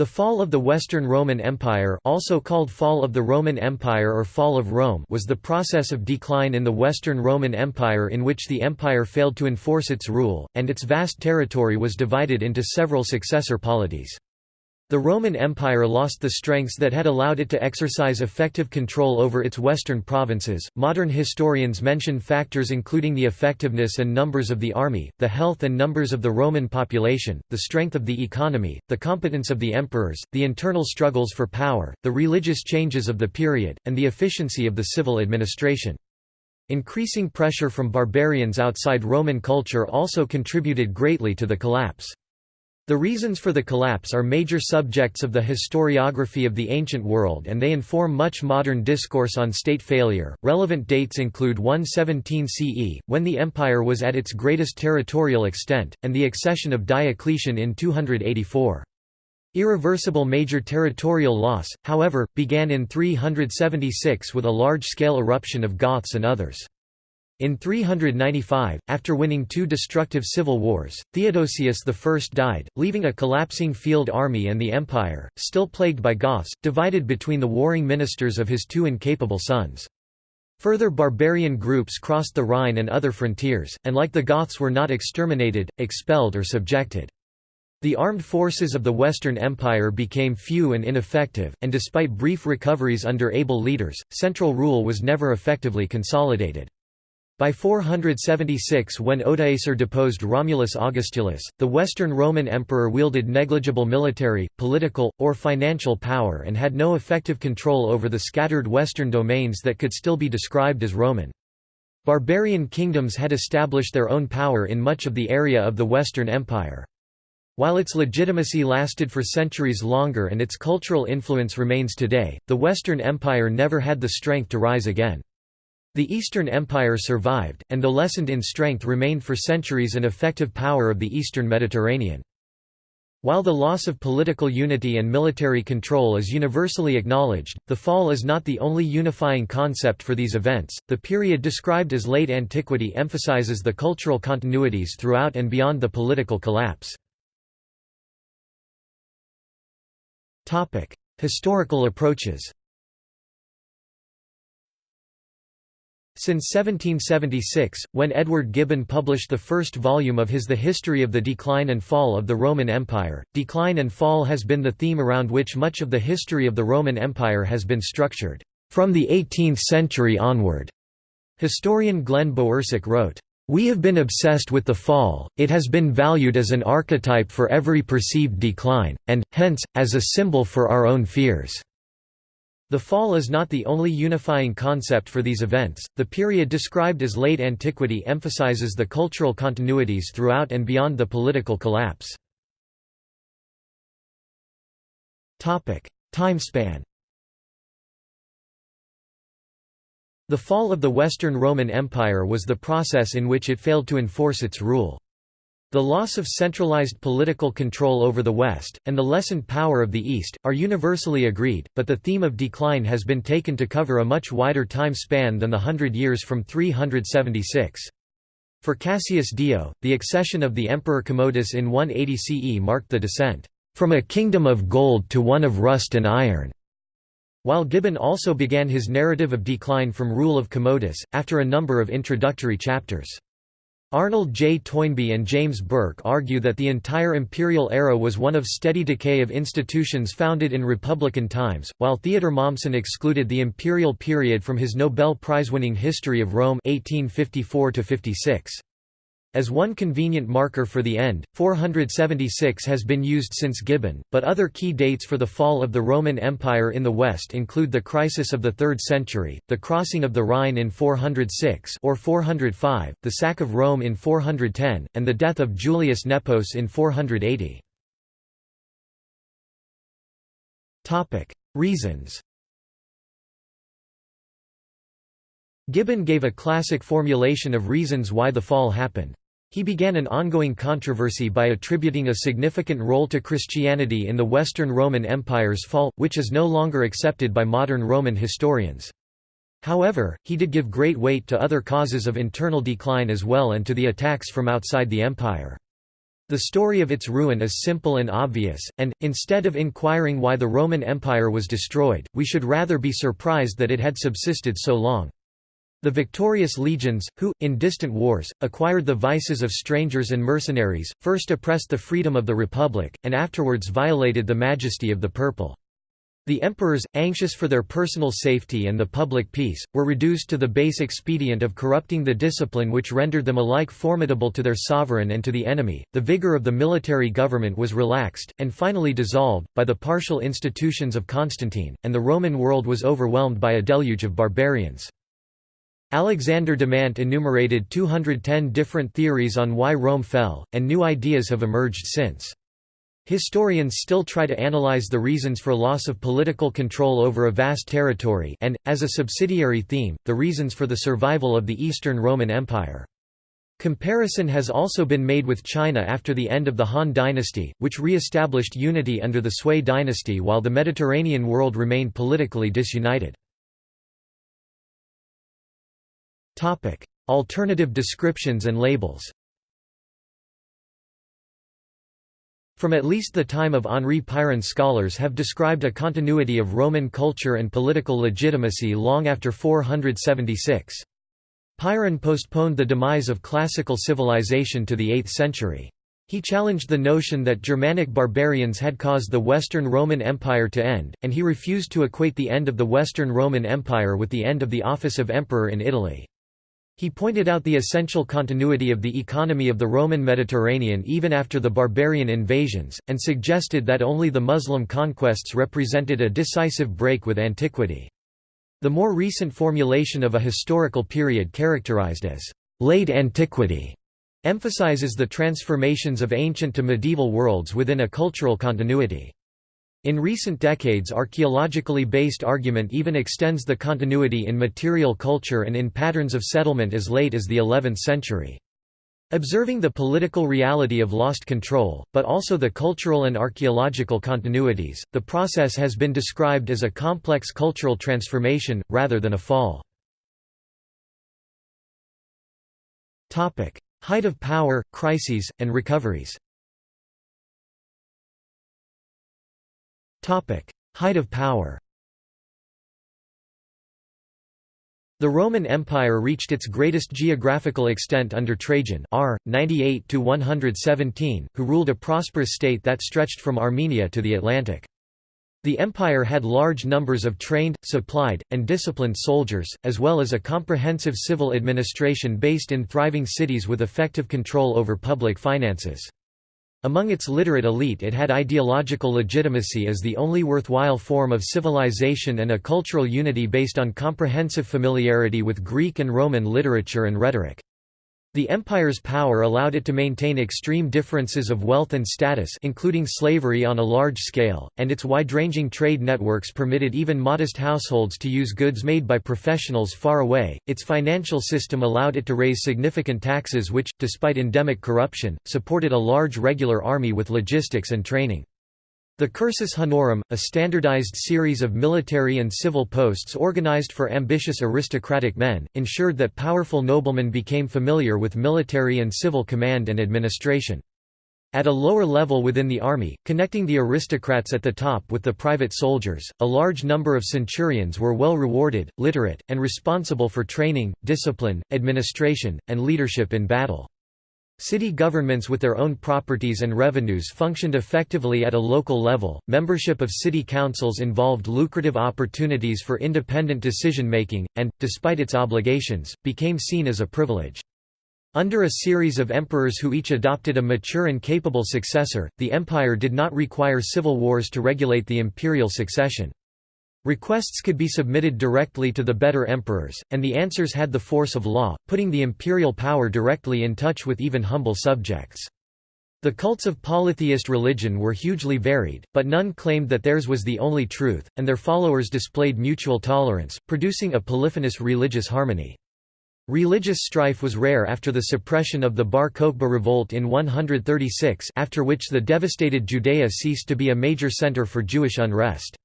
The fall of the Western Roman Empire also called Fall of the Roman Empire or Fall of Rome was the process of decline in the Western Roman Empire in which the empire failed to enforce its rule, and its vast territory was divided into several successor polities. The Roman Empire lost the strengths that had allowed it to exercise effective control over its western provinces. Modern historians mention factors including the effectiveness and numbers of the army, the health and numbers of the Roman population, the strength of the economy, the competence of the emperors, the internal struggles for power, the religious changes of the period, and the efficiency of the civil administration. Increasing pressure from barbarians outside Roman culture also contributed greatly to the collapse. The reasons for the collapse are major subjects of the historiography of the ancient world and they inform much modern discourse on state failure. Relevant dates include 117 CE, when the empire was at its greatest territorial extent, and the accession of Diocletian in 284. Irreversible major territorial loss, however, began in 376 with a large-scale eruption of Goths and others. In 395, after winning two destructive civil wars, Theodosius I died, leaving a collapsing field army and the empire, still plagued by Goths, divided between the warring ministers of his two incapable sons. Further barbarian groups crossed the Rhine and other frontiers, and like the Goths were not exterminated, expelled or subjected. The armed forces of the Western Empire became few and ineffective, and despite brief recoveries under able leaders, central rule was never effectively consolidated. By 476 when Odoacer deposed Romulus Augustulus, the Western Roman emperor wielded negligible military, political, or financial power and had no effective control over the scattered western domains that could still be described as Roman. Barbarian kingdoms had established their own power in much of the area of the Western Empire. While its legitimacy lasted for centuries longer and its cultural influence remains today, the Western Empire never had the strength to rise again. The Eastern Empire survived, and though lessened in strength remained for centuries an effective power of the Eastern Mediterranean. While the loss of political unity and military control is universally acknowledged, the fall is not the only unifying concept for these events. The period described as late antiquity emphasizes the cultural continuities throughout and beyond the political collapse. Topic: Historical approaches. Since 1776, when Edward Gibbon published the first volume of his The History of the Decline and Fall of the Roman Empire, decline and fall has been the theme around which much of the history of the Roman Empire has been structured, from the 18th century onward. Historian Glenn Bowersock wrote, we have been obsessed with the fall, it has been valued as an archetype for every perceived decline, and, hence, as a symbol for our own fears. The fall is not the only unifying concept for these events. The period described as late antiquity emphasizes the cultural continuities throughout and beyond the political collapse. Topic: Timespan. The fall of the Western Roman Empire was the process in which it failed to enforce its rule. The loss of centralized political control over the West, and the lessened power of the East, are universally agreed, but the theme of decline has been taken to cover a much wider time span than the hundred years from 376. For Cassius Dio, the accession of the Emperor Commodus in 180 CE marked the descent, "...from a kingdom of gold to one of rust and iron." While Gibbon also began his narrative of decline from rule of Commodus, after a number of introductory chapters. Arnold J. Toynbee and James Burke argue that the entire imperial era was one of steady decay of institutions founded in republican times, while Theodor Mommsen excluded the imperial period from his Nobel Prize-winning History of Rome 1854 -56. As one convenient marker for the end, 476 has been used since Gibbon, but other key dates for the fall of the Roman Empire in the West include the crisis of the 3rd century, the crossing of the Rhine in 406 or 405, the sack of Rome in 410, and the death of Julius Nepos in 480. Topic: Reasons Gibbon gave a classic formulation of reasons why the fall happened. He began an ongoing controversy by attributing a significant role to Christianity in the Western Roman Empire's fall, which is no longer accepted by modern Roman historians. However, he did give great weight to other causes of internal decline as well and to the attacks from outside the empire. The story of its ruin is simple and obvious, and, instead of inquiring why the Roman Empire was destroyed, we should rather be surprised that it had subsisted so long. The victorious legions, who, in distant wars, acquired the vices of strangers and mercenaries, first oppressed the freedom of the Republic, and afterwards violated the majesty of the Purple. The emperors, anxious for their personal safety and the public peace, were reduced to the base expedient of corrupting the discipline which rendered them alike formidable to their sovereign and to the enemy. The vigor of the military government was relaxed, and finally dissolved, by the partial institutions of Constantine, and the Roman world was overwhelmed by a deluge of barbarians. Alexander Demandt enumerated 210 different theories on why Rome fell, and new ideas have emerged since. Historians still try to analyze the reasons for loss of political control over a vast territory and, as a subsidiary theme, the reasons for the survival of the Eastern Roman Empire. Comparison has also been made with China after the end of the Han dynasty, which re-established unity under the Sui dynasty while the Mediterranean world remained politically disunited. Alternative descriptions and labels From at least the time of Henri Pirenne scholars have described a continuity of Roman culture and political legitimacy long after 476. Pirenne postponed the demise of classical civilization to the 8th century. He challenged the notion that Germanic barbarians had caused the Western Roman Empire to end, and he refused to equate the end of the Western Roman Empire with the end of the office of emperor in Italy. He pointed out the essential continuity of the economy of the Roman Mediterranean even after the barbarian invasions, and suggested that only the Muslim conquests represented a decisive break with antiquity. The more recent formulation of a historical period characterized as late antiquity emphasizes the transformations of ancient to medieval worlds within a cultural continuity. In recent decades archaeologically based argument even extends the continuity in material culture and in patterns of settlement as late as the 11th century. Observing the political reality of lost control, but also the cultural and archaeological continuities, the process has been described as a complex cultural transformation, rather than a fall. Height of power, crises, and recoveries Height of power The Roman Empire reached its greatest geographical extent under Trajan r. 98–117, who ruled a prosperous state that stretched from Armenia to the Atlantic. The empire had large numbers of trained, supplied, and disciplined soldiers, as well as a comprehensive civil administration based in thriving cities with effective control over public finances. Among its literate elite it had ideological legitimacy as the only worthwhile form of civilization and a cultural unity based on comprehensive familiarity with Greek and Roman literature and rhetoric. The empire's power allowed it to maintain extreme differences of wealth and status including slavery on a large scale, and its wide-ranging trade networks permitted even modest households to use goods made by professionals far away. Its financial system allowed it to raise significant taxes which, despite endemic corruption, supported a large regular army with logistics and training. The cursus honorum, a standardized series of military and civil posts organized for ambitious aristocratic men, ensured that powerful noblemen became familiar with military and civil command and administration. At a lower level within the army, connecting the aristocrats at the top with the private soldiers, a large number of centurions were well rewarded, literate, and responsible for training, discipline, administration, and leadership in battle. City governments with their own properties and revenues functioned effectively at a local level. Membership of city councils involved lucrative opportunities for independent decision making, and, despite its obligations, became seen as a privilege. Under a series of emperors who each adopted a mature and capable successor, the empire did not require civil wars to regulate the imperial succession. Requests could be submitted directly to the better emperors, and the answers had the force of law, putting the imperial power directly in touch with even humble subjects. The cults of polytheist religion were hugely varied, but none claimed that theirs was the only truth, and their followers displayed mutual tolerance, producing a polyphonous religious harmony. Religious strife was rare after the suppression of the Bar Kokhba revolt in 136 after which the devastated Judea ceased to be a major center for Jewish unrest.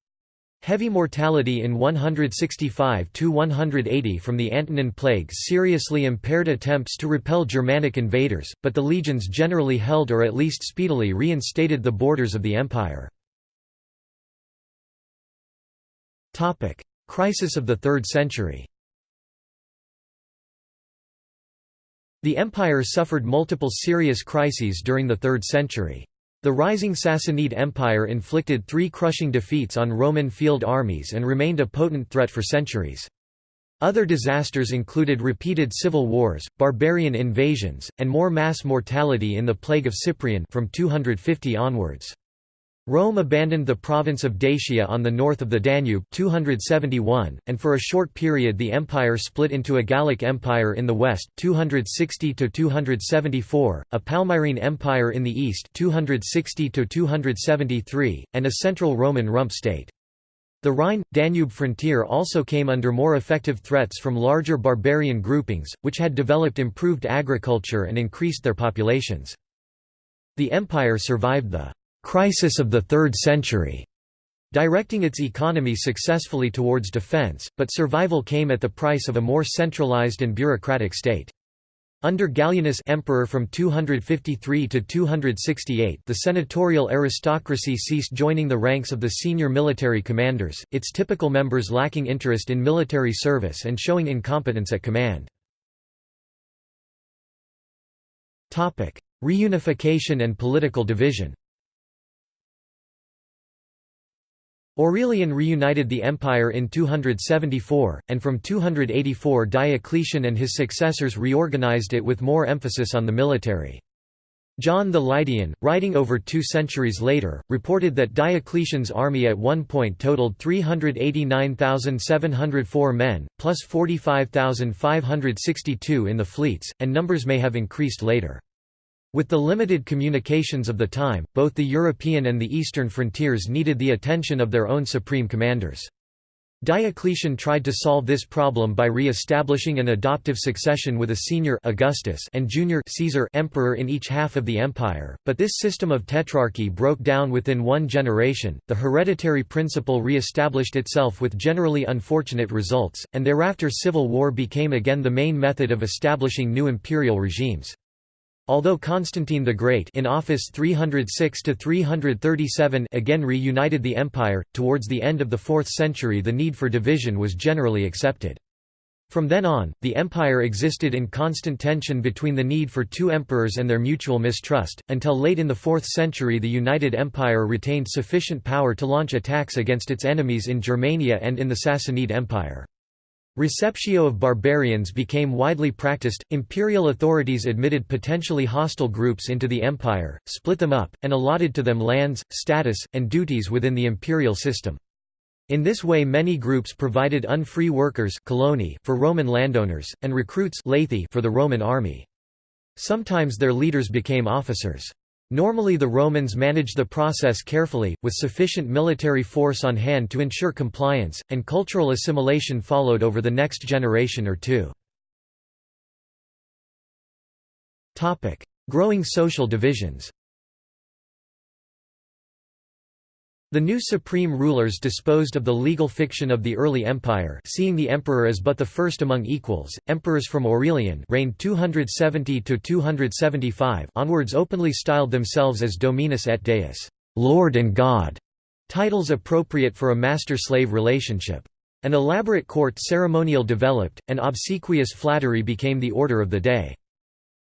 Heavy mortality in 165–180 from the Antonine Plague seriously impaired attempts to repel Germanic invaders, but the legions generally held or at least speedily reinstated the borders of the empire. Crisis of the 3rd century The empire suffered multiple serious crises during the 3rd century. The rising Sassanid Empire inflicted three crushing defeats on Roman field armies and remained a potent threat for centuries. Other disasters included repeated civil wars, barbarian invasions, and more mass mortality in the Plague of Cyprian from 250 onwards. Rome abandoned the province of Dacia on the north of the Danube 271, and for a short period the empire split into a Gallic Empire in the west 260–274, a Palmyrene Empire in the east 260–273, and a central Roman rump state. The Rhine-Danube frontier also came under more effective threats from larger barbarian groupings, which had developed improved agriculture and increased their populations. The empire survived the crisis of the third century, directing its economy successfully towards defense, but survival came at the price of a more centralized and bureaucratic state. Under Gallienus emperor from 253 to 268 the senatorial aristocracy ceased joining the ranks of the senior military commanders, its typical members lacking interest in military service and showing incompetence at command. Reunification and political division Aurelian reunited the empire in 274, and from 284 Diocletian and his successors reorganized it with more emphasis on the military. John the Lydian, writing over two centuries later, reported that Diocletian's army at one point totaled 389,704 men, plus 45,562 in the fleets, and numbers may have increased later. With the limited communications of the time, both the European and the eastern frontiers needed the attention of their own supreme commanders. Diocletian tried to solve this problem by re-establishing an adoptive succession with a senior Augustus and junior Caesar emperor in each half of the empire, but this system of tetrarchy broke down within one generation. The hereditary principle re-established itself with generally unfortunate results, and thereafter civil war became again the main method of establishing new imperial regimes. Although Constantine the Great in office 306 to 337 again reunited the empire, towards the end of the 4th century the need for division was generally accepted. From then on, the empire existed in constant tension between the need for two emperors and their mutual mistrust, until late in the 4th century the United Empire retained sufficient power to launch attacks against its enemies in Germania and in the Sassanid Empire. Receptio of barbarians became widely practiced, imperial authorities admitted potentially hostile groups into the empire, split them up, and allotted to them lands, status, and duties within the imperial system. In this way many groups provided unfree workers for Roman landowners, and recruits for the Roman army. Sometimes their leaders became officers. Normally the Romans managed the process carefully, with sufficient military force on hand to ensure compliance, and cultural assimilation followed over the next generation or two. Growing social divisions The new supreme rulers disposed of the legal fiction of the early empire seeing the emperor as but the first among equals. Emperors from Aurelian reigned 270 to 275 onwards openly styled themselves as Dominus et Deus, Lord and God, titles appropriate for a master-slave relationship. An elaborate court ceremonial developed, and obsequious flattery became the order of the day.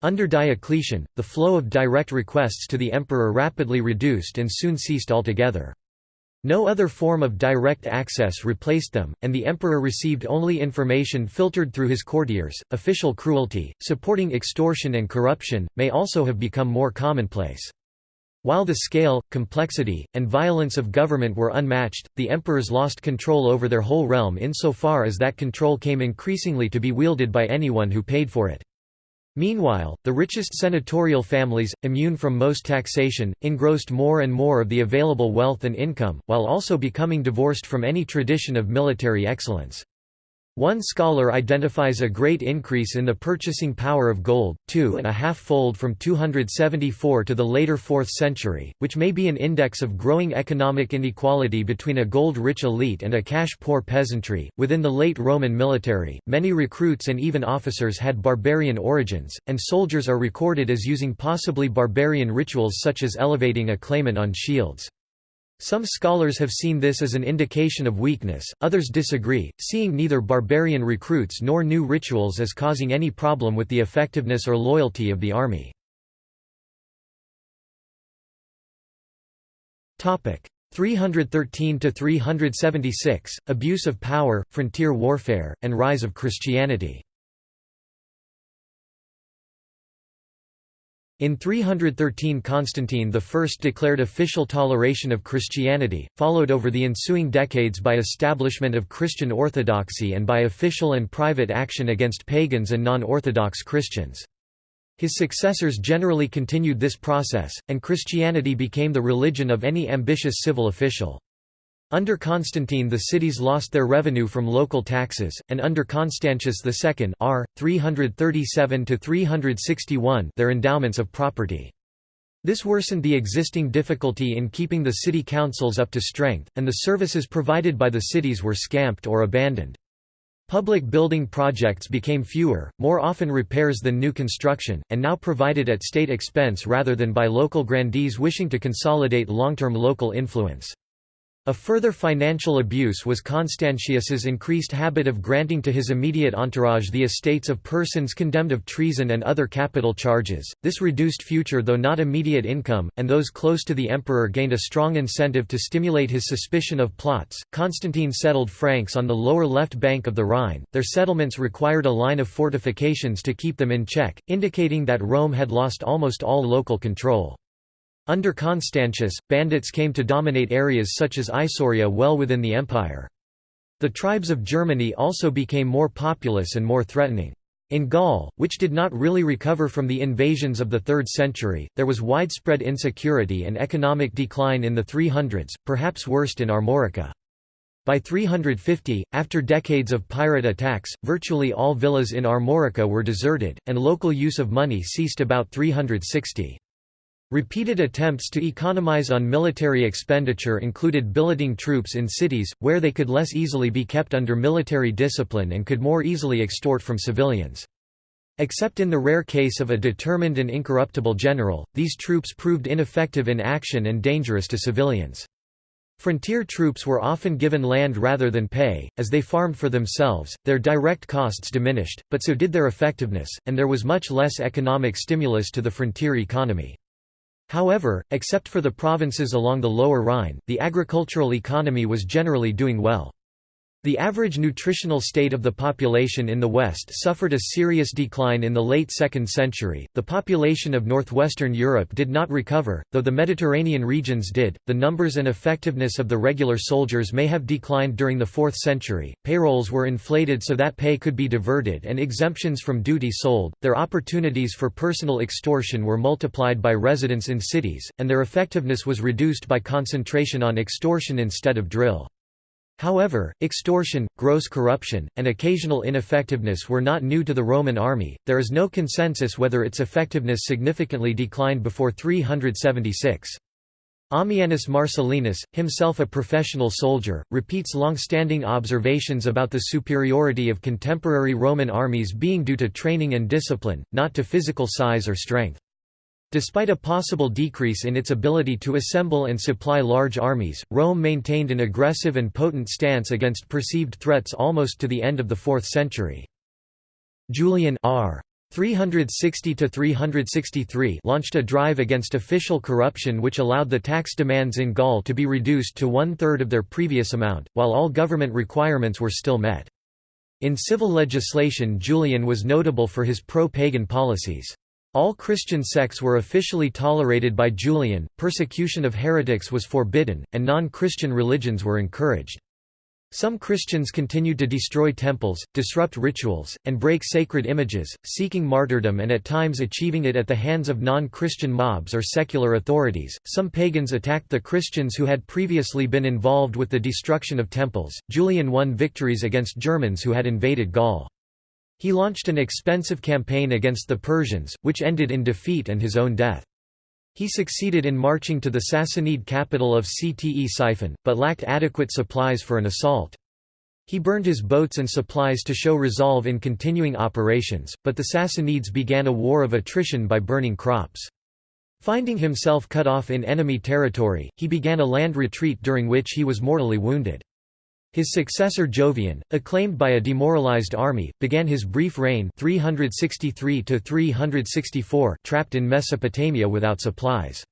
Under Diocletian, the flow of direct requests to the emperor rapidly reduced and soon ceased altogether. No other form of direct access replaced them, and the emperor received only information filtered through his courtiers. Official cruelty, supporting extortion and corruption, may also have become more commonplace. While the scale, complexity, and violence of government were unmatched, the emperors lost control over their whole realm insofar as that control came increasingly to be wielded by anyone who paid for it. Meanwhile, the richest senatorial families, immune from most taxation, engrossed more and more of the available wealth and income, while also becoming divorced from any tradition of military excellence. One scholar identifies a great increase in the purchasing power of gold, two and a half fold from 274 to the later 4th century, which may be an index of growing economic inequality between a gold-rich elite and a cash-poor peasantry. Within the late Roman military, many recruits and even officers had barbarian origins, and soldiers are recorded as using possibly barbarian rituals such as elevating a claimant on shields. Some scholars have seen this as an indication of weakness, others disagree, seeing neither barbarian recruits nor new rituals as causing any problem with the effectiveness or loyalty of the army. Topic 313 to 376 Abuse of power, frontier warfare, and rise of Christianity. In 313 Constantine I declared official toleration of Christianity, followed over the ensuing decades by establishment of Christian orthodoxy and by official and private action against pagans and non-Orthodox Christians. His successors generally continued this process, and Christianity became the religion of any ambitious civil official. Under Constantine the cities lost their revenue from local taxes, and under Constantius II r. 337 their endowments of property. This worsened the existing difficulty in keeping the city councils up to strength, and the services provided by the cities were scamped or abandoned. Public building projects became fewer, more often repairs than new construction, and now provided at state expense rather than by local grandees wishing to consolidate long-term local influence. A further financial abuse was Constantius's increased habit of granting to his immediate entourage the estates of persons condemned of treason and other capital charges. This reduced future though not immediate income, and those close to the emperor gained a strong incentive to stimulate his suspicion of plots. Constantine settled Franks on the lower left bank of the Rhine. Their settlements required a line of fortifications to keep them in check, indicating that Rome had lost almost all local control. Under Constantius, bandits came to dominate areas such as Isauria well within the empire. The tribes of Germany also became more populous and more threatening. In Gaul, which did not really recover from the invasions of the 3rd century, there was widespread insecurity and economic decline in the 300s, perhaps worst in Armorica. By 350, after decades of pirate attacks, virtually all villas in Armorica were deserted, and local use of money ceased about 360. Repeated attempts to economize on military expenditure included billeting troops in cities, where they could less easily be kept under military discipline and could more easily extort from civilians. Except in the rare case of a determined and incorruptible general, these troops proved ineffective in action and dangerous to civilians. Frontier troops were often given land rather than pay, as they farmed for themselves, their direct costs diminished, but so did their effectiveness, and there was much less economic stimulus to the frontier economy. However, except for the provinces along the Lower Rhine, the agricultural economy was generally doing well. The average nutritional state of the population in the West suffered a serious decline in the late 2nd century. The population of northwestern Europe did not recover, though the Mediterranean regions did. The numbers and effectiveness of the regular soldiers may have declined during the 4th century. Payrolls were inflated so that pay could be diverted and exemptions from duty sold. Their opportunities for personal extortion were multiplied by residence in cities, and their effectiveness was reduced by concentration on extortion instead of drill. However, extortion, gross corruption, and occasional ineffectiveness were not new to the Roman army. There is no consensus whether its effectiveness significantly declined before 376. Ammianus Marcellinus, himself a professional soldier, repeats long-standing observations about the superiority of contemporary Roman armies being due to training and discipline, not to physical size or strength. Despite a possible decrease in its ability to assemble and supply large armies, Rome maintained an aggressive and potent stance against perceived threats almost to the end of the 4th century. Julian r. 360–363 launched a drive against official corruption which allowed the tax demands in Gaul to be reduced to one-third of their previous amount, while all government requirements were still met. In civil legislation Julian was notable for his pro-pagan policies. All Christian sects were officially tolerated by Julian, persecution of heretics was forbidden, and non-Christian religions were encouraged. Some Christians continued to destroy temples, disrupt rituals, and break sacred images, seeking martyrdom and at times achieving it at the hands of non-Christian mobs or secular authorities. Some pagans attacked the Christians who had previously been involved with the destruction of temples. Julian won victories against Germans who had invaded Gaul. He launched an expensive campaign against the Persians, which ended in defeat and his own death. He succeeded in marching to the Sassanid capital of Ctesiphon, but lacked adequate supplies for an assault. He burned his boats and supplies to show resolve in continuing operations, but the Sassanids began a war of attrition by burning crops. Finding himself cut off in enemy territory, he began a land retreat during which he was mortally wounded. His successor Jovian, acclaimed by a demoralized army, began his brief reign 363 trapped in Mesopotamia without supplies.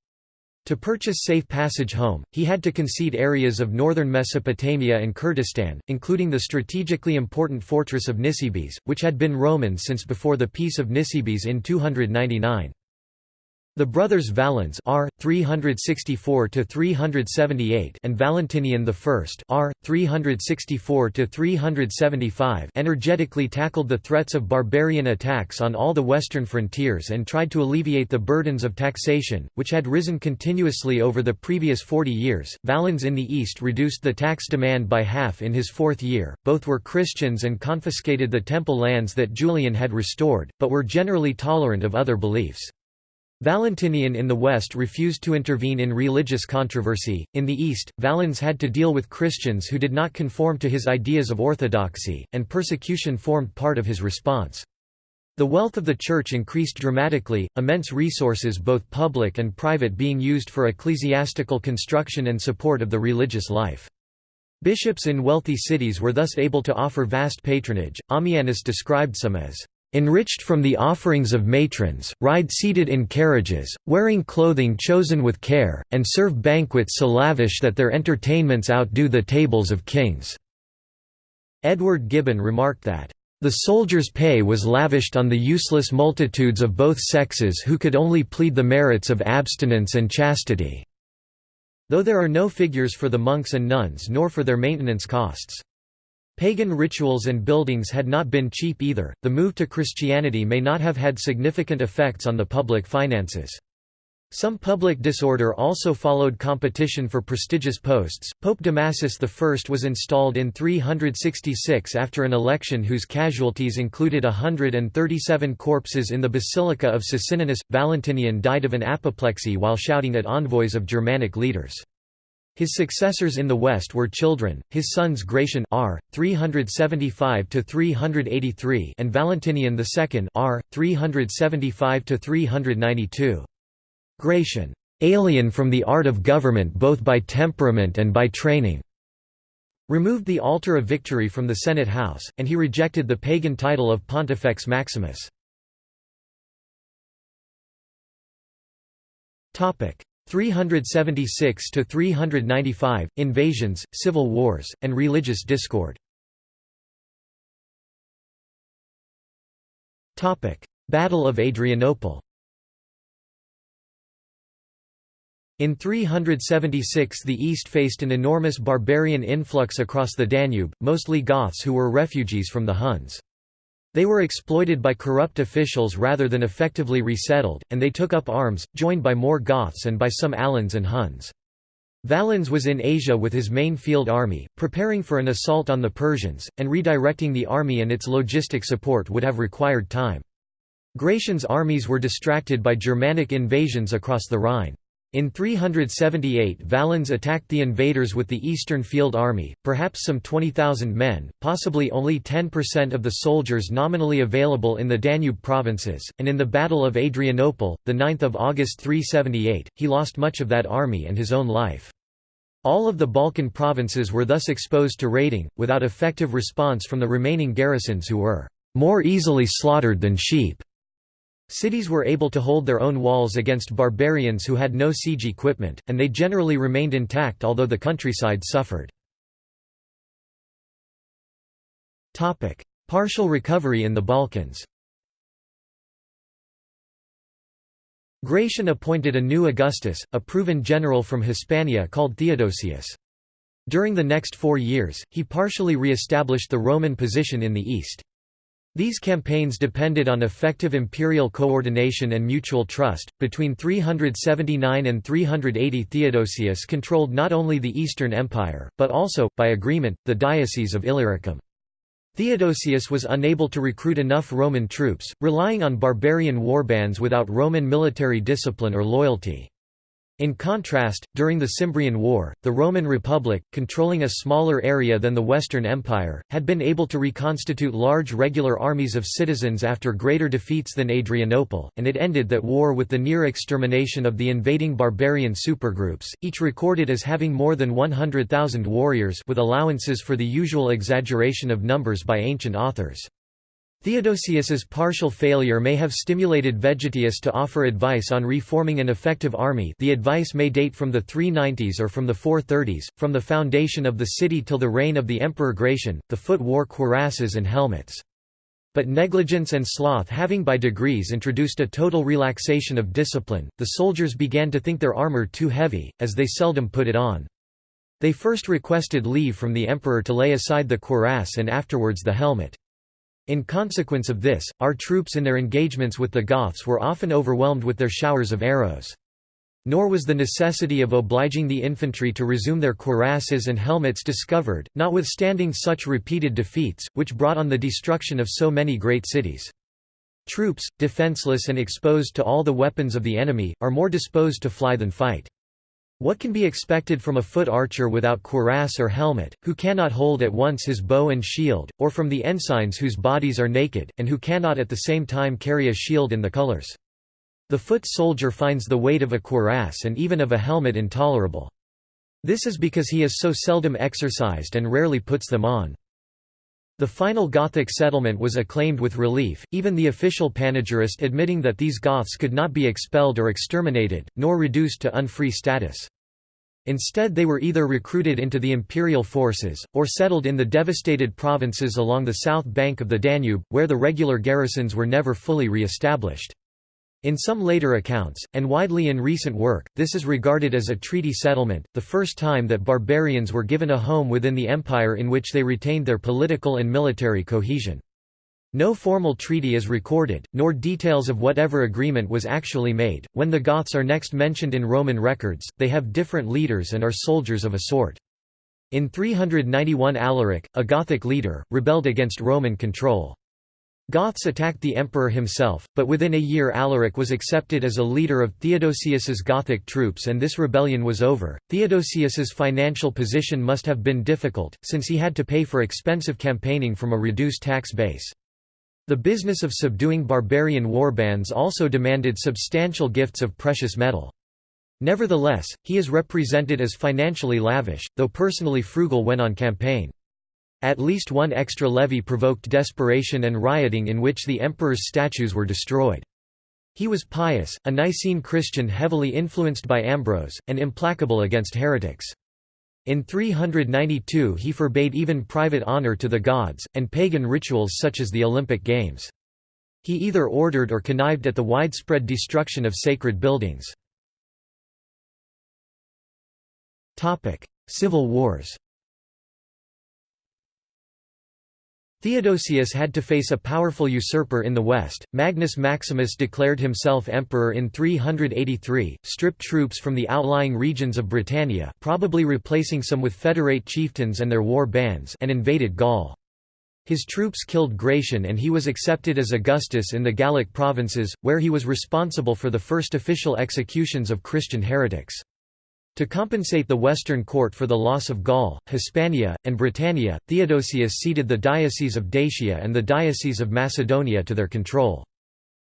To purchase safe passage home, he had to concede areas of northern Mesopotamia and Kurdistan, including the strategically important fortress of Nisibis, which had been Roman since before the Peace of Nisibis in 299. The brothers Valens R. 364–378 and Valentinian I R. 364–375 energetically tackled the threats of barbarian attacks on all the western frontiers and tried to alleviate the burdens of taxation, which had risen continuously over the previous 40 years. Valens in the east reduced the tax demand by half in his fourth year, both were Christians and confiscated the temple lands that Julian had restored, but were generally tolerant of other beliefs. Valentinian in the West refused to intervene in religious controversy. In the East, Valens had to deal with Christians who did not conform to his ideas of orthodoxy, and persecution formed part of his response. The wealth of the Church increased dramatically, immense resources both public and private being used for ecclesiastical construction and support of the religious life. Bishops in wealthy cities were thus able to offer vast patronage. Ammianus described some as enriched from the offerings of matrons, ride seated in carriages, wearing clothing chosen with care, and serve banquets so lavish that their entertainments outdo the tables of kings." Edward Gibbon remarked that, "...the soldiers' pay was lavished on the useless multitudes of both sexes who could only plead the merits of abstinence and chastity." Though there are no figures for the monks and nuns nor for their maintenance costs. Pagan rituals and buildings had not been cheap either. The move to Christianity may not have had significant effects on the public finances. Some public disorder also followed competition for prestigious posts. Pope Damasus I was installed in 366 after an election whose casualties included 137 corpses in the Basilica of Sicinnianus. Valentinian died of an apoplexy while shouting at envoys of Germanic leaders. His successors in the West were children, his sons Gratian R. 375–383 and Valentinian II R. 375–392. Gratian, "...alien from the art of government both by temperament and by training." removed the altar of victory from the Senate House, and he rejected the pagan title of Pontifex Maximus. 376 to 395 invasions, civil wars, and religious discord. Topic: Battle of Adrianople. In 376 the East faced an enormous barbarian influx across the Danube, mostly Goths who were refugees from the Huns. They were exploited by corrupt officials rather than effectively resettled, and they took up arms, joined by more Goths and by some Alans and Huns. Valens was in Asia with his main field army, preparing for an assault on the Persians, and redirecting the army and its logistic support would have required time. Gratian's armies were distracted by Germanic invasions across the Rhine. In 378 Valens attacked the invaders with the Eastern Field Army, perhaps some 20,000 men, possibly only 10% of the soldiers nominally available in the Danube provinces, and in the Battle of Adrianople, 9 August 378, he lost much of that army and his own life. All of the Balkan provinces were thus exposed to raiding, without effective response from the remaining garrisons who were "...more easily slaughtered than sheep." Cities were able to hold their own walls against barbarians who had no siege equipment, and they generally remained intact although the countryside suffered. Partial recovery in the Balkans Gratian appointed a new Augustus, a proven general from Hispania called Theodosius. During the next four years, he partially re-established the Roman position in the east. These campaigns depended on effective imperial coordination and mutual trust. Between 379 and 380, Theodosius controlled not only the Eastern Empire, but also, by agreement, the Diocese of Illyricum. Theodosius was unable to recruit enough Roman troops, relying on barbarian warbands without Roman military discipline or loyalty. In contrast, during the Cimbrian War, the Roman Republic, controlling a smaller area than the Western Empire, had been able to reconstitute large regular armies of citizens after greater defeats than Adrianople, and it ended that war with the near extermination of the invading barbarian supergroups, each recorded as having more than 100,000 warriors with allowances for the usual exaggeration of numbers by ancient authors. Theodosius's partial failure may have stimulated Vegetius to offer advice on reforming an effective army the advice may date from the 390s or from the 430s, from the foundation of the city till the reign of the Emperor Gratian, the foot wore cuirasses and helmets. But negligence and sloth having by degrees introduced a total relaxation of discipline, the soldiers began to think their armour too heavy, as they seldom put it on. They first requested leave from the emperor to lay aside the cuirass and afterwards the helmet. In consequence of this, our troops in their engagements with the Goths were often overwhelmed with their showers of arrows. Nor was the necessity of obliging the infantry to resume their cuirasses and helmets discovered, notwithstanding such repeated defeats, which brought on the destruction of so many great cities. Troops, defenseless and exposed to all the weapons of the enemy, are more disposed to fly than fight. What can be expected from a foot archer without cuirass or helmet, who cannot hold at once his bow and shield, or from the ensigns whose bodies are naked, and who cannot at the same time carry a shield in the colors? The foot soldier finds the weight of a cuirass and even of a helmet intolerable. This is because he is so seldom exercised and rarely puts them on. The final Gothic settlement was acclaimed with relief, even the official panegyrist admitting that these Goths could not be expelled or exterminated, nor reduced to unfree status. Instead they were either recruited into the imperial forces, or settled in the devastated provinces along the south bank of the Danube, where the regular garrisons were never fully re-established. In some later accounts, and widely in recent work, this is regarded as a treaty settlement, the first time that barbarians were given a home within the empire in which they retained their political and military cohesion. No formal treaty is recorded, nor details of whatever agreement was actually made. When the Goths are next mentioned in Roman records, they have different leaders and are soldiers of a sort. In 391 Alaric, a Gothic leader, rebelled against Roman control. Goths attacked the emperor himself, but within a year Alaric was accepted as a leader of Theodosius's Gothic troops and this rebellion was over. Theodosius's financial position must have been difficult, since he had to pay for expensive campaigning from a reduced tax base. The business of subduing barbarian warbands also demanded substantial gifts of precious metal. Nevertheless, he is represented as financially lavish, though personally frugal when on campaign. At least one extra levy provoked desperation and rioting in which the emperor's statues were destroyed. He was pious, a Nicene Christian heavily influenced by Ambrose, and implacable against heretics. In 392 he forbade even private honor to the gods, and pagan rituals such as the Olympic Games. He either ordered or connived at the widespread destruction of sacred buildings. Civil wars Theodosius had to face a powerful usurper in the west. Magnus Maximus declared himself emperor in 383, stripped troops from the outlying regions of Britannia, probably replacing some with federate chieftains and their war bands, and invaded Gaul. His troops killed Gratian and he was accepted as Augustus in the Gallic provinces, where he was responsible for the first official executions of Christian heretics. To compensate the Western court for the loss of Gaul, Hispania, and Britannia, Theodosius ceded the Diocese of Dacia and the Diocese of Macedonia to their control.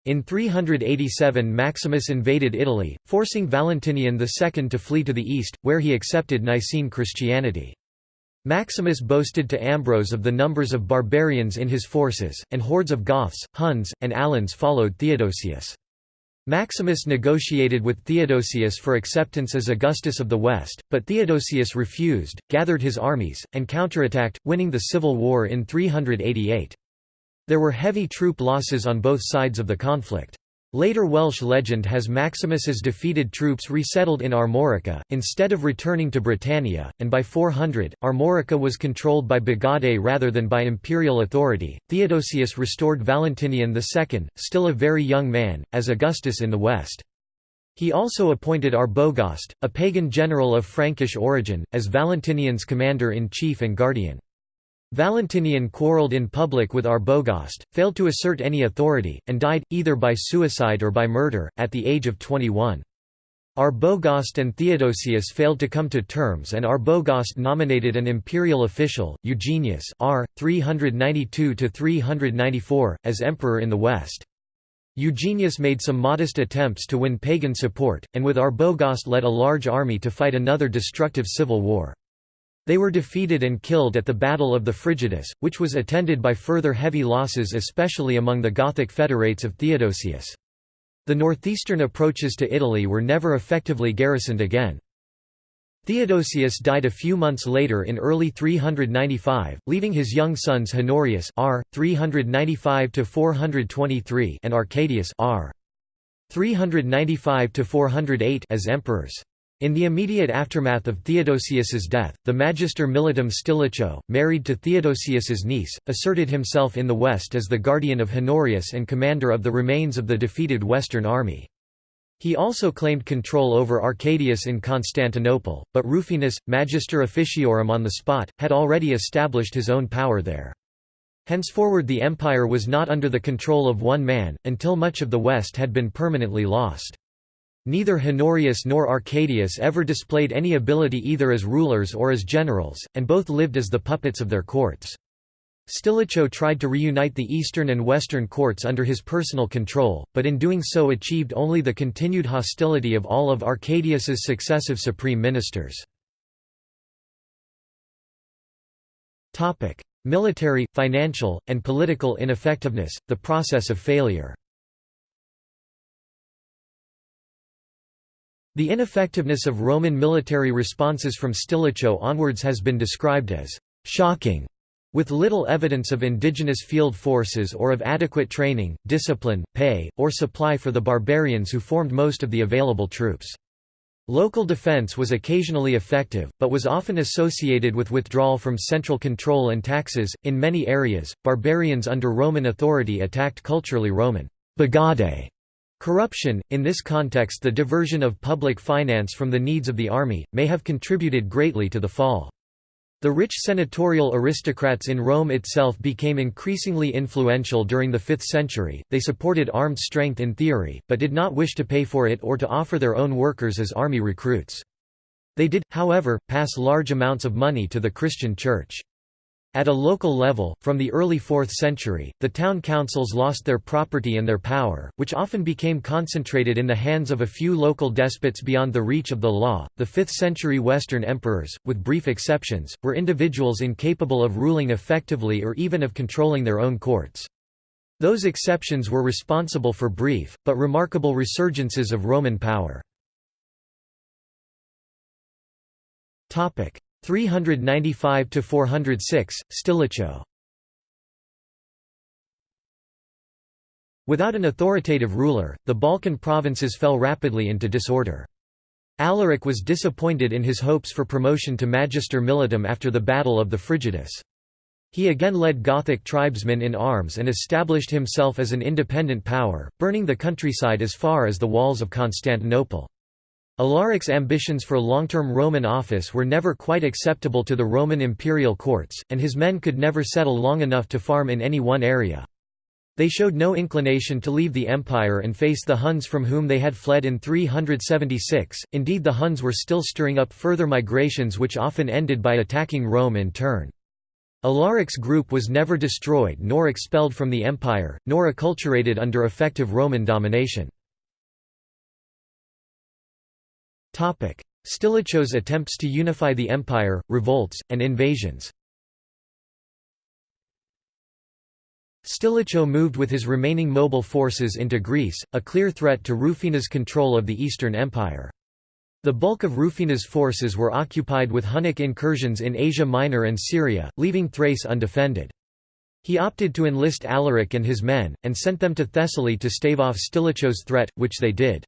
In 387 Maximus invaded Italy, forcing Valentinian II to flee to the east, where he accepted Nicene Christianity. Maximus boasted to Ambrose of the numbers of barbarians in his forces, and hordes of Goths, Huns, and Alans followed Theodosius. Maximus negotiated with Theodosius for acceptance as Augustus of the West, but Theodosius refused, gathered his armies, and counterattacked, winning the civil war in 388. There were heavy troop losses on both sides of the conflict. Later Welsh legend has Maximus's defeated troops resettled in Armorica, instead of returning to Britannia, and by 400, Armorica was controlled by Bagaudae rather than by imperial authority. Theodosius restored Valentinian II, still a very young man, as Augustus in the west. He also appointed Arbogast, a pagan general of Frankish origin, as Valentinian's commander-in-chief and guardian. Valentinian quarrelled in public with Arbogast, failed to assert any authority, and died, either by suicide or by murder, at the age of 21. Arbogast and Theodosius failed to come to terms and Arbogast nominated an imperial official, Eugenius r. 392–394, as emperor in the west. Eugenius made some modest attempts to win pagan support, and with Arbogast led a large army to fight another destructive civil war. They were defeated and killed at the Battle of the Frigidus, which was attended by further heavy losses especially among the Gothic federates of Theodosius. The northeastern approaches to Italy were never effectively garrisoned again. Theodosius died a few months later in early 395, leaving his young sons Honorius r. 395 423 and Arcadius r. 395 408 as emperors. In the immediate aftermath of Theodosius's death, the Magister Militum Stilicho, married to Theodosius's niece, asserted himself in the west as the guardian of Honorius and commander of the remains of the defeated Western army. He also claimed control over Arcadius in Constantinople, but Rufinus, Magister Officiorum on the spot, had already established his own power there. Henceforward the empire was not under the control of one man, until much of the west had been permanently lost. Neither Honorius nor Arcadius ever displayed any ability either as rulers or as generals, and both lived as the puppets of their courts. Stilicho tried to reunite the eastern and western courts under his personal control, but in doing so achieved only the continued hostility of all of Arcadius's successive supreme ministers. Military, financial, and political ineffectiveness, the process of failure The ineffectiveness of Roman military responses from Stilicho onwards has been described as «shocking», with little evidence of indigenous field forces or of adequate training, discipline, pay, or supply for the barbarians who formed most of the available troops. Local defense was occasionally effective, but was often associated with withdrawal from central control and taxes. In many areas, barbarians under Roman authority attacked culturally Roman Bagaudae Corruption, in this context the diversion of public finance from the needs of the army, may have contributed greatly to the fall. The rich senatorial aristocrats in Rome itself became increasingly influential during the 5th century, they supported armed strength in theory, but did not wish to pay for it or to offer their own workers as army recruits. They did, however, pass large amounts of money to the Christian Church. At a local level, from the early 4th century, the town councils lost their property and their power, which often became concentrated in the hands of a few local despots beyond the reach of the law. The 5th century Western emperors, with brief exceptions, were individuals incapable of ruling effectively or even of controlling their own courts. Those exceptions were responsible for brief, but remarkable resurgences of Roman power. 395 to 406 Stilicho Without an authoritative ruler, the Balkan provinces fell rapidly into disorder. Alaric was disappointed in his hopes for promotion to Magister Militum after the Battle of the Frigidus. He again led Gothic tribesmen in arms and established himself as an independent power, burning the countryside as far as the walls of Constantinople. Alaric's ambitions for long-term Roman office were never quite acceptable to the Roman imperial courts, and his men could never settle long enough to farm in any one area. They showed no inclination to leave the empire and face the Huns from whom they had fled in 376, indeed the Huns were still stirring up further migrations which often ended by attacking Rome in turn. Alaric's group was never destroyed nor expelled from the empire, nor acculturated under effective Roman domination. Stilicho's attempts to unify the empire, revolts, and invasions Stilicho moved with his remaining mobile forces into Greece, a clear threat to Rufinus' control of the Eastern Empire. The bulk of Rufinus' forces were occupied with Hunnic incursions in Asia Minor and Syria, leaving Thrace undefended. He opted to enlist Alaric and his men, and sent them to Thessaly to stave off Stilicho's threat, which they did.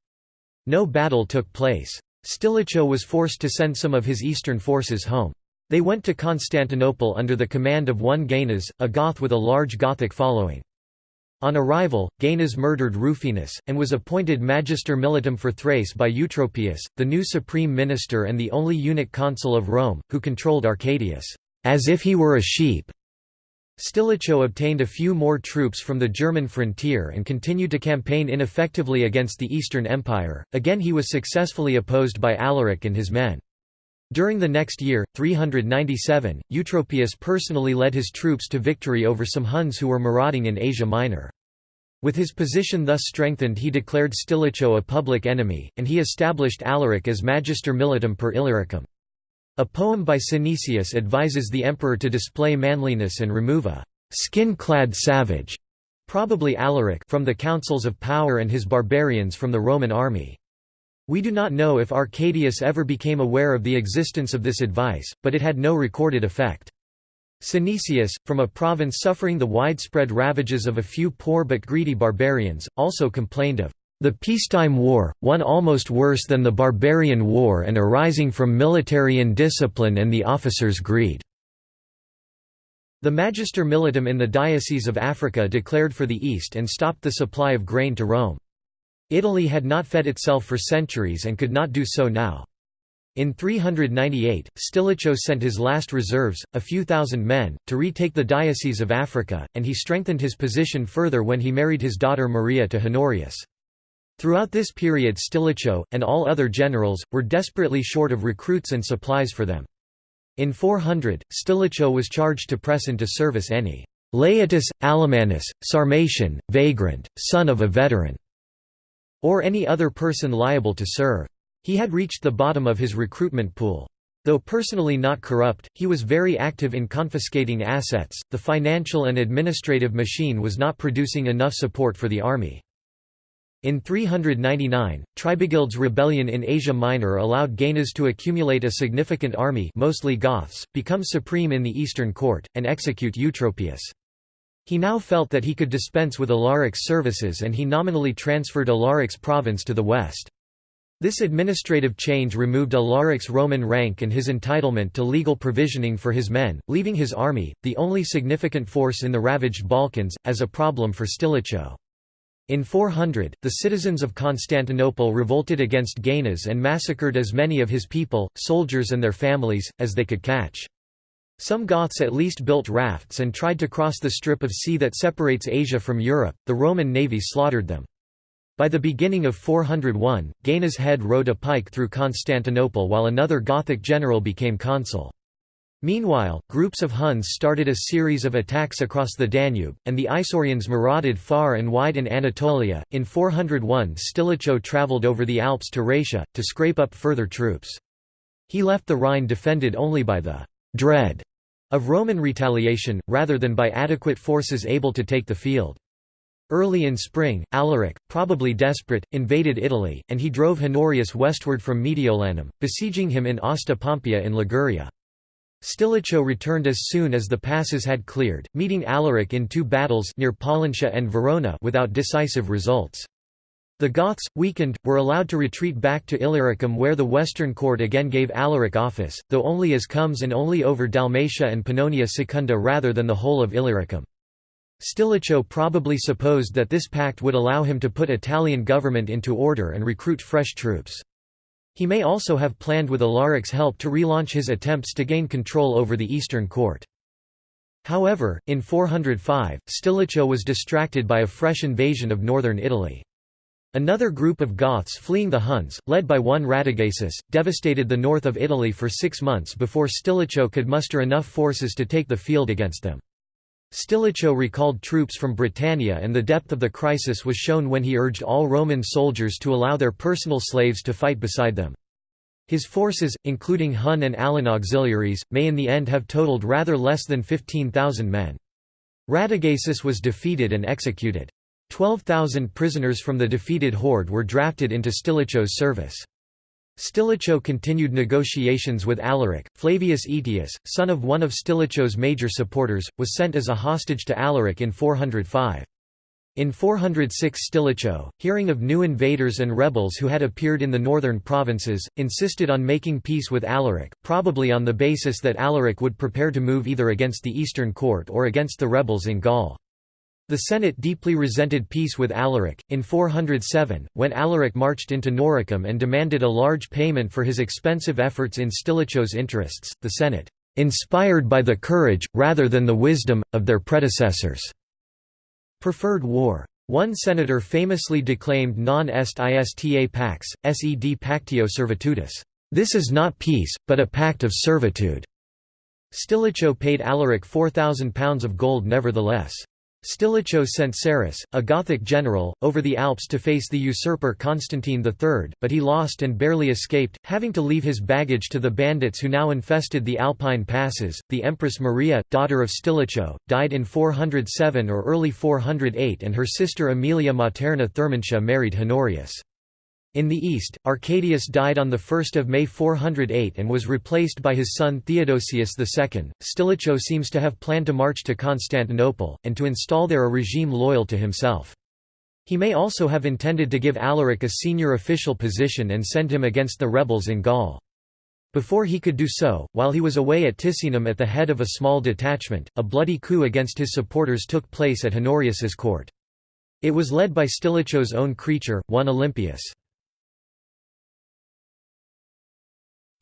No battle took place. Stilicho was forced to send some of his eastern forces home. They went to Constantinople under the command of one Gainas, a Goth with a large Gothic following. On arrival, Gainas murdered Rufinus, and was appointed Magister Militum for Thrace by Eutropius, the new supreme minister and the only eunuch consul of Rome, who controlled Arcadius, as if he were a sheep. Stilicho obtained a few more troops from the German frontier and continued to campaign ineffectively against the Eastern Empire. Again he was successfully opposed by Alaric and his men. During the next year, 397, Eutropius personally led his troops to victory over some Huns who were marauding in Asia Minor. With his position thus strengthened he declared Stilicho a public enemy, and he established Alaric as Magister Militum per Illyricum. A poem by Synesius advises the emperor to display manliness and remove a skin-clad savage, probably Alaric from the councils of power and his barbarians from the Roman army. We do not know if Arcadius ever became aware of the existence of this advice, but it had no recorded effect. Synesius, from a province suffering the widespread ravages of a few poor but greedy barbarians, also complained of the peacetime war, one almost worse than the barbarian war and arising from military indiscipline and the officers' greed." The Magister Militum in the Diocese of Africa declared for the East and stopped the supply of grain to Rome. Italy had not fed itself for centuries and could not do so now. In 398, Stilicho sent his last reserves, a few thousand men, to retake the Diocese of Africa, and he strengthened his position further when he married his daughter Maria to Honorius. Throughout this period Stilicho, and all other generals, were desperately short of recruits and supplies for them. In 400, Stilicho was charged to press into service any «laetus, Alamanus, Sarmatian, vagrant, son of a veteran», or any other person liable to serve. He had reached the bottom of his recruitment pool. Though personally not corrupt, he was very active in confiscating assets. The financial and administrative machine was not producing enough support for the army. In 399, Tribigild's rebellion in Asia Minor allowed Gainas to accumulate a significant army mostly Goths, become supreme in the Eastern court, and execute Eutropius. He now felt that he could dispense with Alaric's services and he nominally transferred Alaric's province to the west. This administrative change removed Alaric's Roman rank and his entitlement to legal provisioning for his men, leaving his army, the only significant force in the ravaged Balkans, as a problem for Stilicho. In 400, the citizens of Constantinople revolted against Gainas and massacred as many of his people, soldiers and their families, as they could catch. Some Goths at least built rafts and tried to cross the strip of sea that separates Asia from Europe, the Roman navy slaughtered them. By the beginning of 401, Gainas' head rode a pike through Constantinople while another Gothic general became consul. Meanwhile, groups of Huns started a series of attacks across the Danube, and the Isaurians marauded far and wide in Anatolia. In 401, Stilicho travelled over the Alps to Raetia, to scrape up further troops. He left the Rhine defended only by the dread of Roman retaliation, rather than by adequate forces able to take the field. Early in spring, Alaric, probably desperate, invaded Italy, and he drove Honorius westward from Mediolanum, besieging him in Hasta Pompeia in Liguria. Stilicho returned as soon as the passes had cleared, meeting Alaric in two battles near Pollentia and Verona without decisive results. The Goths, weakened, were allowed to retreat back to Illyricum where the Western court again gave Alaric office, though only as comes and only over Dalmatia and Pannonia Secunda rather than the whole of Illyricum. Stilicho probably supposed that this pact would allow him to put Italian government into order and recruit fresh troops. He may also have planned with Alaric's help to relaunch his attempts to gain control over the eastern court. However, in 405, Stilicho was distracted by a fresh invasion of northern Italy. Another group of Goths fleeing the Huns, led by one Radagaisus, devastated the north of Italy for six months before Stilicho could muster enough forces to take the field against them. Stilicho recalled troops from Britannia and the depth of the crisis was shown when he urged all Roman soldiers to allow their personal slaves to fight beside them. His forces, including Hun and Alan auxiliaries, may in the end have totaled rather less than 15,000 men. Radagaisus was defeated and executed. 12,000 prisoners from the defeated horde were drafted into Stilicho's service. Stilicho continued negotiations with Alaric. Flavius Aetius, son of one of Stilicho's major supporters, was sent as a hostage to Alaric in 405. In 406 Stilicho, hearing of new invaders and rebels who had appeared in the northern provinces, insisted on making peace with Alaric, probably on the basis that Alaric would prepare to move either against the eastern court or against the rebels in Gaul. The Senate deeply resented peace with Alaric. In 407, when Alaric marched into Noricum and demanded a large payment for his expensive efforts in Stilicho's interests, the Senate, inspired by the courage, rather than the wisdom, of their predecessors, preferred war. One senator famously declaimed non est ista pax, sed pactio servitudis. This is not peace, but a pact of servitude. Stilicho paid Alaric £4,000 of gold nevertheless. Stilicho sent Sarus, a Gothic general, over the Alps to face the usurper Constantine III, but he lost and barely escaped, having to leave his baggage to the bandits who now infested the Alpine passes. The Empress Maria, daughter of Stilicho, died in 407 or early 408, and her sister Aemilia Materna Thermantia married Honorius. In the east, Arcadius died on 1 May 408 and was replaced by his son Theodosius II. Stilicho seems to have planned to march to Constantinople, and to install there a regime loyal to himself. He may also have intended to give Alaric a senior official position and send him against the rebels in Gaul. Before he could do so, while he was away at Ticinum at the head of a small detachment, a bloody coup against his supporters took place at Honorius's court. It was led by Stilicho's own creature, one Olympius.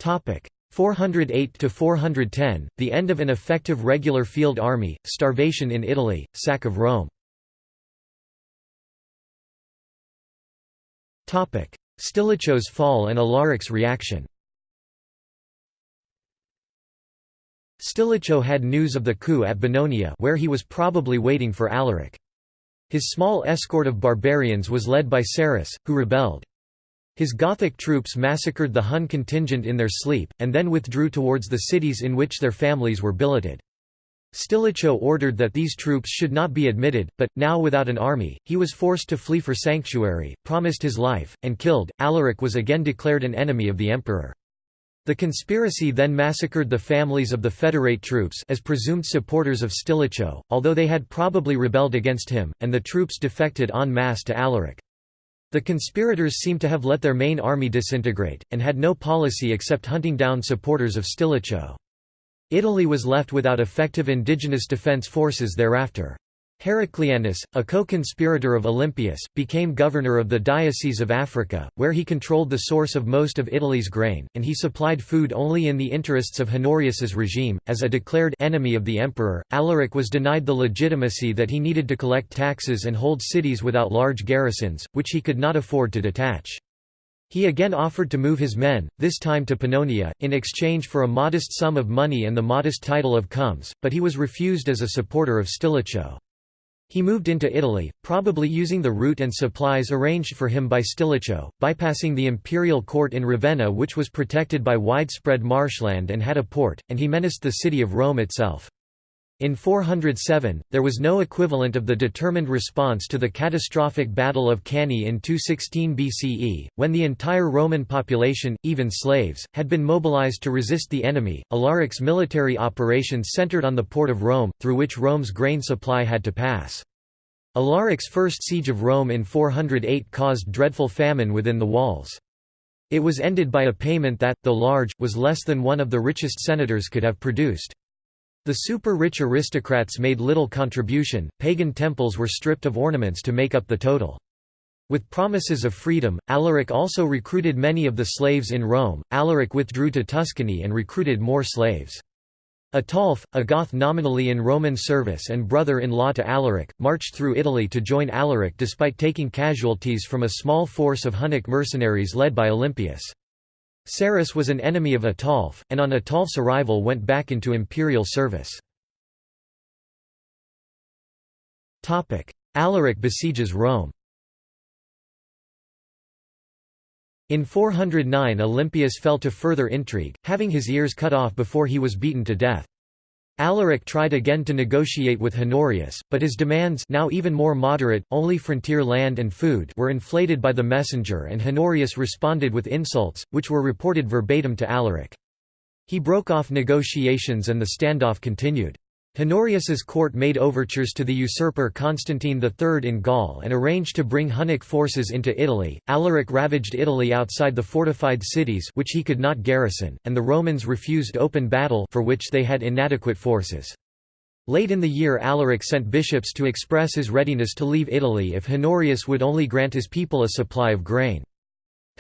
408 to 410 the end of an effective regular field army starvation in Italy sack of Rome. Stilicho's fall and Alaric's reaction. Stilicho had news of the coup at Bononia where he was probably waiting for Alaric. His small escort of barbarians was led by Sarus who rebelled his Gothic troops massacred the Hun contingent in their sleep, and then withdrew towards the cities in which their families were billeted. Stilicho ordered that these troops should not be admitted, but, now without an army, he was forced to flee for sanctuary, promised his life, and killed. Alaric was again declared an enemy of the emperor. The conspiracy then massacred the families of the Federate troops as presumed supporters of Stilicho, although they had probably rebelled against him, and the troops defected en masse to Alaric. The conspirators seem to have let their main army disintegrate, and had no policy except hunting down supporters of Stilicho. Italy was left without effective indigenous defence forces thereafter. Heraclianus, a co-conspirator of Olympius, became governor of the Diocese of Africa, where he controlled the source of most of Italy's grain, and he supplied food only in the interests of Honorius's regime. As a declared enemy of the emperor, Alaric was denied the legitimacy that he needed to collect taxes and hold cities without large garrisons, which he could not afford to detach. He again offered to move his men, this time to Pannonia, in exchange for a modest sum of money and the modest title of comes, but he was refused as a supporter of Stilicho. He moved into Italy, probably using the route and supplies arranged for him by Stilicho, bypassing the imperial court in Ravenna which was protected by widespread marshland and had a port, and he menaced the city of Rome itself. In 407, there was no equivalent of the determined response to the catastrophic Battle of Cannae in 216 BCE, when the entire Roman population, even slaves, had been mobilized to resist the enemy. Alaric's military operations centered on the port of Rome, through which Rome's grain supply had to pass. Alaric's first siege of Rome in 408 caused dreadful famine within the walls. It was ended by a payment that, though large, was less than one of the richest senators could have produced. The super-rich aristocrats made little contribution, pagan temples were stripped of ornaments to make up the total. With promises of freedom, Alaric also recruited many of the slaves in Rome. Alaric withdrew to Tuscany and recruited more slaves. Ataulf, a Goth nominally in Roman service and brother-in-law to Alaric, marched through Italy to join Alaric despite taking casualties from a small force of Hunnic mercenaries led by Olympius. Sarus was an enemy of Ataulf, and on Ataulf's arrival went back into imperial service. Alaric besieges Rome In 409 Olympius fell to further intrigue, having his ears cut off before he was beaten to death. Alaric tried again to negotiate with Honorius, but his demands now even more moderate, only frontier land and food were inflated by the messenger and Honorius responded with insults, which were reported verbatim to Alaric. He broke off negotiations and the standoff continued. Honorius's court made overtures to the usurper Constantine III in Gaul and arranged to bring Hunnic forces into Italy. Alaric ravaged Italy outside the fortified cities which he could not garrison, and the Romans refused open battle for which they had inadequate forces. Late in the year Alaric sent bishops to express his readiness to leave Italy if Honorius would only grant his people a supply of grain.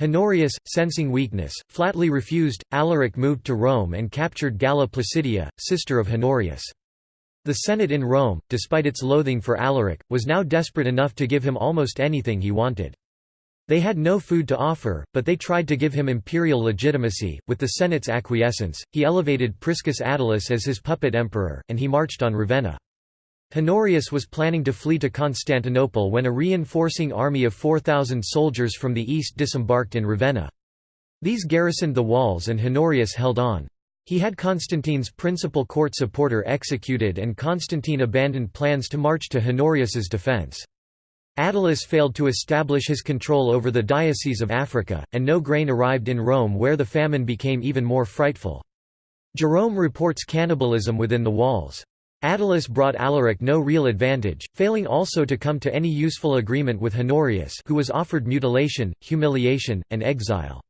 Honorius, sensing weakness, flatly refused. Alaric moved to Rome and captured Galla Placidia, sister of Honorius. The Senate in Rome, despite its loathing for Alaric, was now desperate enough to give him almost anything he wanted. They had no food to offer, but they tried to give him imperial legitimacy. With the Senate's acquiescence, he elevated Priscus Attalus as his puppet emperor, and he marched on Ravenna. Honorius was planning to flee to Constantinople when a reinforcing army of 4,000 soldiers from the east disembarked in Ravenna. These garrisoned the walls and Honorius held on. He had Constantine's principal court supporter executed and Constantine abandoned plans to march to Honorius's defense. Attalus failed to establish his control over the Diocese of Africa, and no grain arrived in Rome where the famine became even more frightful. Jerome reports cannibalism within the walls. Attalus brought Alaric no real advantage, failing also to come to any useful agreement with Honorius who was offered mutilation, humiliation, and exile.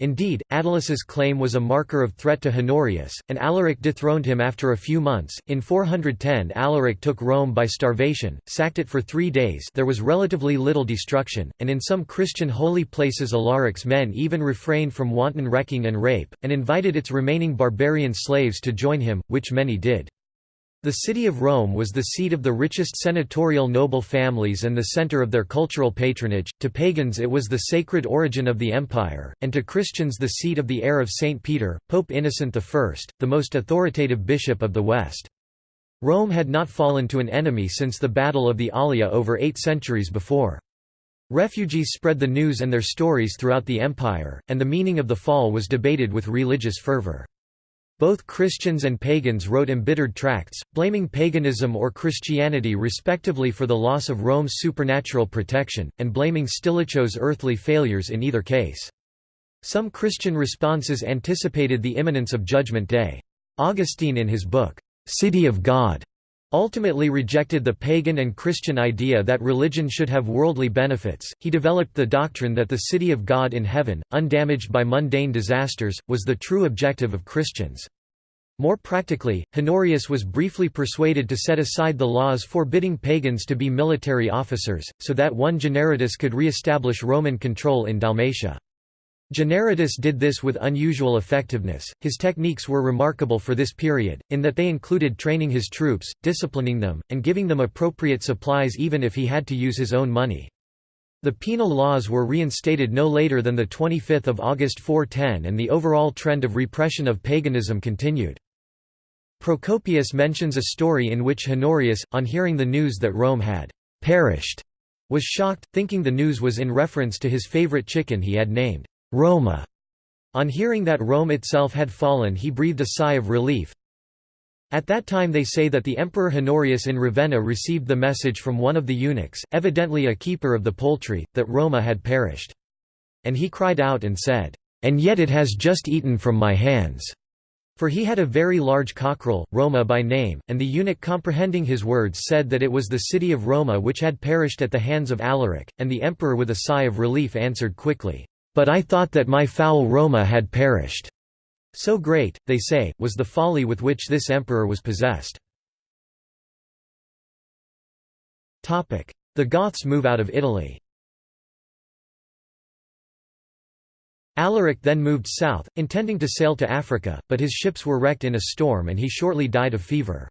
Indeed, Attalus's claim was a marker of threat to Honorius, and Alaric dethroned him after a few months. In 410 Alaric took Rome by starvation, sacked it for three days there was relatively little destruction, and in some Christian holy places Alaric's men even refrained from wanton wrecking and rape, and invited its remaining barbarian slaves to join him, which many did. The city of Rome was the seat of the richest senatorial noble families and the center of their cultural patronage, to pagans it was the sacred origin of the empire, and to Christians the seat of the heir of St. Peter, Pope Innocent I, the most authoritative bishop of the West. Rome had not fallen to an enemy since the Battle of the Allia over eight centuries before. Refugees spread the news and their stories throughout the empire, and the meaning of the fall was debated with religious fervor. Both Christians and pagans wrote embittered tracts, blaming paganism or Christianity respectively for the loss of Rome's supernatural protection, and blaming Stilicho's earthly failures in either case. Some Christian responses anticipated the imminence of Judgment Day. Augustine in his book, City of God, ultimately rejected the pagan and Christian idea that religion should have worldly benefits. He developed the doctrine that the city of God in heaven, undamaged by mundane disasters, was the true objective of Christians. More practically, Honorius was briefly persuaded to set aside the laws forbidding pagans to be military officers, so that one Generidus could re-establish Roman control in Dalmatia. Generidus did this with unusual effectiveness. His techniques were remarkable for this period, in that they included training his troops, disciplining them, and giving them appropriate supplies even if he had to use his own money. The penal laws were reinstated no later than 25 August 410 and the overall trend of repression of paganism continued. Procopius mentions a story in which Honorius, on hearing the news that Rome had «perished», was shocked, thinking the news was in reference to his favorite chicken he had named «Roma». On hearing that Rome itself had fallen he breathed a sigh of relief. At that time they say that the Emperor Honorius in Ravenna received the message from one of the eunuchs, evidently a keeper of the poultry, that Roma had perished. And he cried out and said, "'And yet it has just eaten from my hands.' For he had a very large cockerel, Roma by name, and the eunuch comprehending his words said that it was the city of Roma which had perished at the hands of Alaric, and the emperor with a sigh of relief answered quickly, "'But I thought that my fowl Roma had perished.' So great, they say, was the folly with which this emperor was possessed. The Goths move out of Italy Alaric then moved south, intending to sail to Africa, but his ships were wrecked in a storm and he shortly died of fever.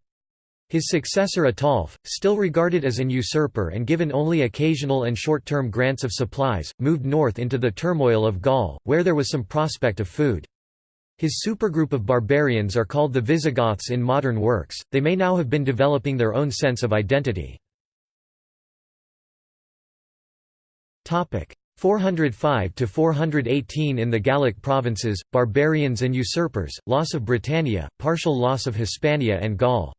His successor Ataulf, still regarded as an usurper and given only occasional and short-term grants of supplies, moved north into the turmoil of Gaul, where there was some prospect of food. His supergroup of barbarians are called the Visigoths in modern works, they may now have been developing their own sense of identity. 405 to 418 in the Gallic provinces, barbarians and usurpers, loss of Britannia, partial loss of Hispania and Gaul.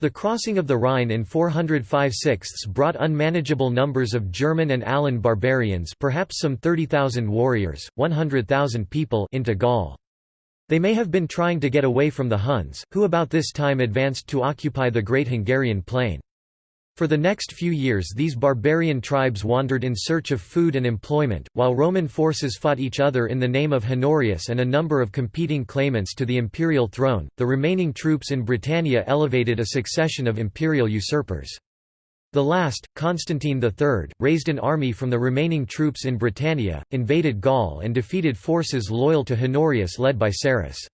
The crossing of the Rhine in 405 sixths brought unmanageable numbers of German and Alan barbarians perhaps some 30,000 warriors, 100,000 people into Gaul. They may have been trying to get away from the Huns, who about this time advanced to occupy the Great Hungarian Plain. For the next few years these barbarian tribes wandered in search of food and employment, while Roman forces fought each other in the name of Honorius and a number of competing claimants to the imperial throne. The remaining troops in Britannia elevated a succession of imperial usurpers. The last, Constantine III, raised an army from the remaining troops in Britannia, invaded Gaul and defeated forces loyal to Honorius led by Sarus.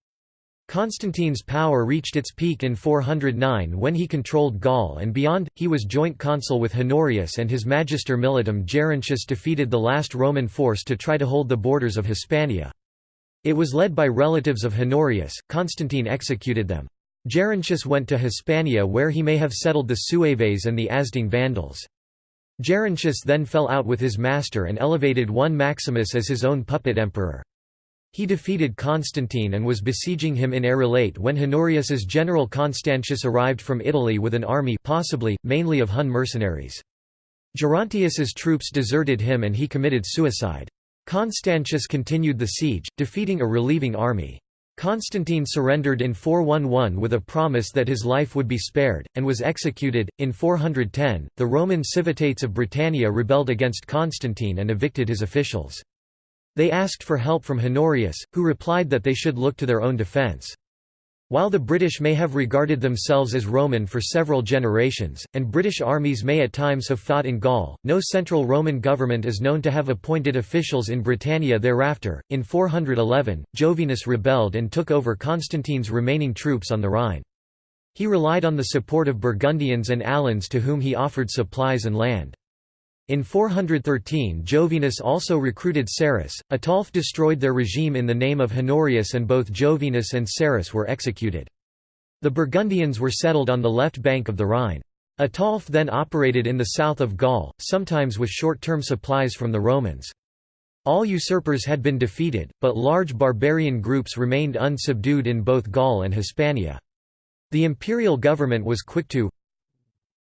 Constantine's power reached its peak in 409 when he controlled Gaul and beyond, he was joint consul with Honorius and his magister militum Gerontius defeated the last Roman force to try to hold the borders of Hispania. It was led by relatives of Honorius, Constantine executed them. Gerontius went to Hispania where he may have settled the Sueves and the Asding Vandals. Gerontius then fell out with his master and elevated one Maximus as his own puppet emperor. He defeated Constantine and was besieging him in Arelate when Honorius's general Constantius arrived from Italy with an army possibly, mainly of Hun mercenaries. Gerontius's troops deserted him and he committed suicide. Constantius continued the siege, defeating a relieving army. Constantine surrendered in 411 with a promise that his life would be spared, and was executed. In 410, the Roman civitates of Britannia rebelled against Constantine and evicted his officials. They asked for help from Honorius, who replied that they should look to their own defence. While the British may have regarded themselves as Roman for several generations, and British armies may at times have fought in Gaul, no central Roman government is known to have appointed officials in Britannia thereafter. In 411, Jovinus rebelled and took over Constantine's remaining troops on the Rhine. He relied on the support of Burgundians and Alans to whom he offered supplies and land. In 413 Jovinus also recruited Sarus. Ataulf destroyed their regime in the name of Honorius and both Jovinus and Sarus were executed. The Burgundians were settled on the left bank of the Rhine. Ataulf then operated in the south of Gaul, sometimes with short-term supplies from the Romans. All usurpers had been defeated, but large barbarian groups remained unsubdued in both Gaul and Hispania. The imperial government was quick to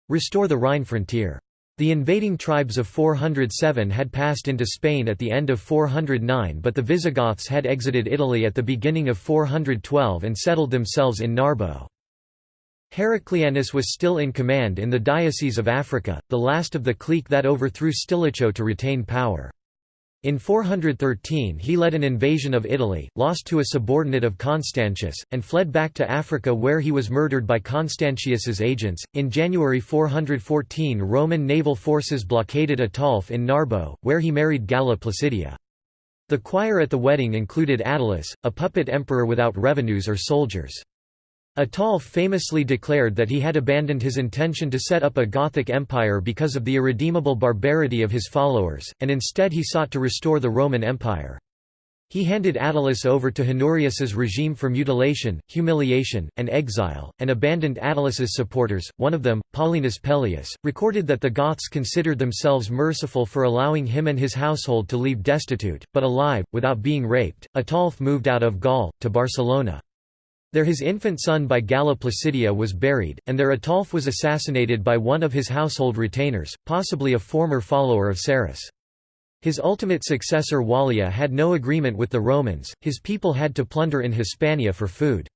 restore the Rhine frontier. The invading tribes of 407 had passed into Spain at the end of 409 but the Visigoths had exited Italy at the beginning of 412 and settled themselves in Narbo. Heraclianus was still in command in the Diocese of Africa, the last of the clique that overthrew Stilicho to retain power. In 413 he led an invasion of Italy, lost to a subordinate of Constantius, and fled back to Africa where he was murdered by Constantius's agents. In January 414 Roman naval forces blockaded Ataulf in Narbo, where he married Galla Placidia. The choir at the wedding included Attalus, a puppet emperor without revenues or soldiers. Ataulf famously declared that he had abandoned his intention to set up a Gothic empire because of the irredeemable barbarity of his followers, and instead he sought to restore the Roman Empire. He handed Attalus over to Honorius's regime for mutilation, humiliation, and exile, and abandoned Attalus's supporters. One of them, Paulinus Pellaeus, recorded that the Goths considered themselves merciful for allowing him and his household to leave destitute, but alive, without being raped. Ataulf moved out of Gaul, to Barcelona. There his infant son by Galla Placidia was buried, and there Ataulf was assassinated by one of his household retainers, possibly a former follower of Sarus. His ultimate successor Wallia had no agreement with the Romans, his people had to plunder in Hispania for food.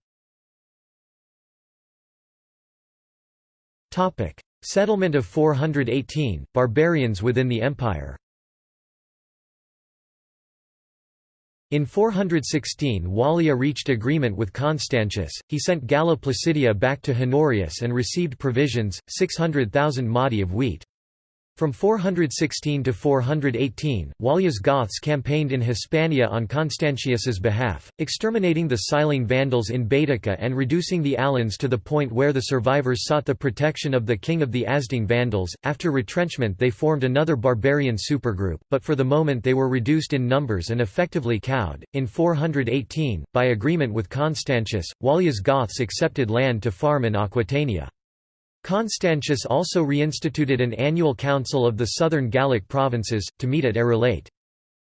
Settlement of 418, barbarians within the empire In 416 Wallia reached agreement with Constantius, he sent Galla Placidia back to Honorius and received provisions, 600,000 modi of wheat. From 416 to 418, Wallia's Goths campaigned in Hispania on Constantius's behalf, exterminating the Siling Vandals in Baetica and reducing the Alans to the point where the survivors sought the protection of the king of the Asding Vandals. After retrenchment, they formed another barbarian supergroup, but for the moment they were reduced in numbers and effectively cowed. In 418, by agreement with Constantius, Wallia's Goths accepted land to farm in Aquitania. Constantius also reinstituted an annual council of the southern Gallic provinces, to meet at Arelate.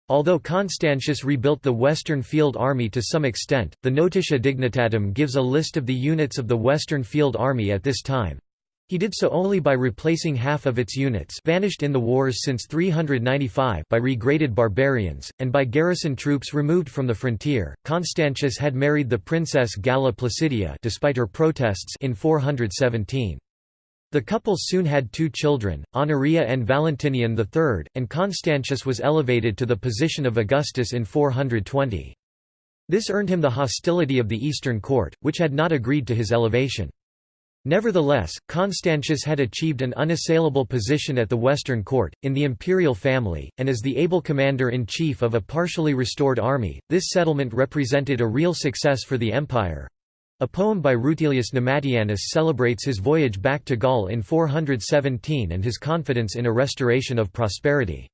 Although Constantius rebuilt the Western Field Army to some extent, the Notitia Dignitatum gives a list of the units of the Western Field Army at this time. He did so only by replacing half of its units vanished in the wars since 395 by regraded barbarians, and by garrison troops removed from the frontier. Constantius had married the princess Galla Placidia despite her protests in 417. The couple soon had two children, Honoria and Valentinian III, and Constantius was elevated to the position of Augustus in 420. This earned him the hostility of the Eastern court, which had not agreed to his elevation. Nevertheless, Constantius had achieved an unassailable position at the Western court, in the imperial family, and as the able commander-in-chief of a partially restored army, this settlement represented a real success for the empire. A poem by Rutilius Namatianus celebrates his voyage back to Gaul in 417 and his confidence in a restoration of prosperity.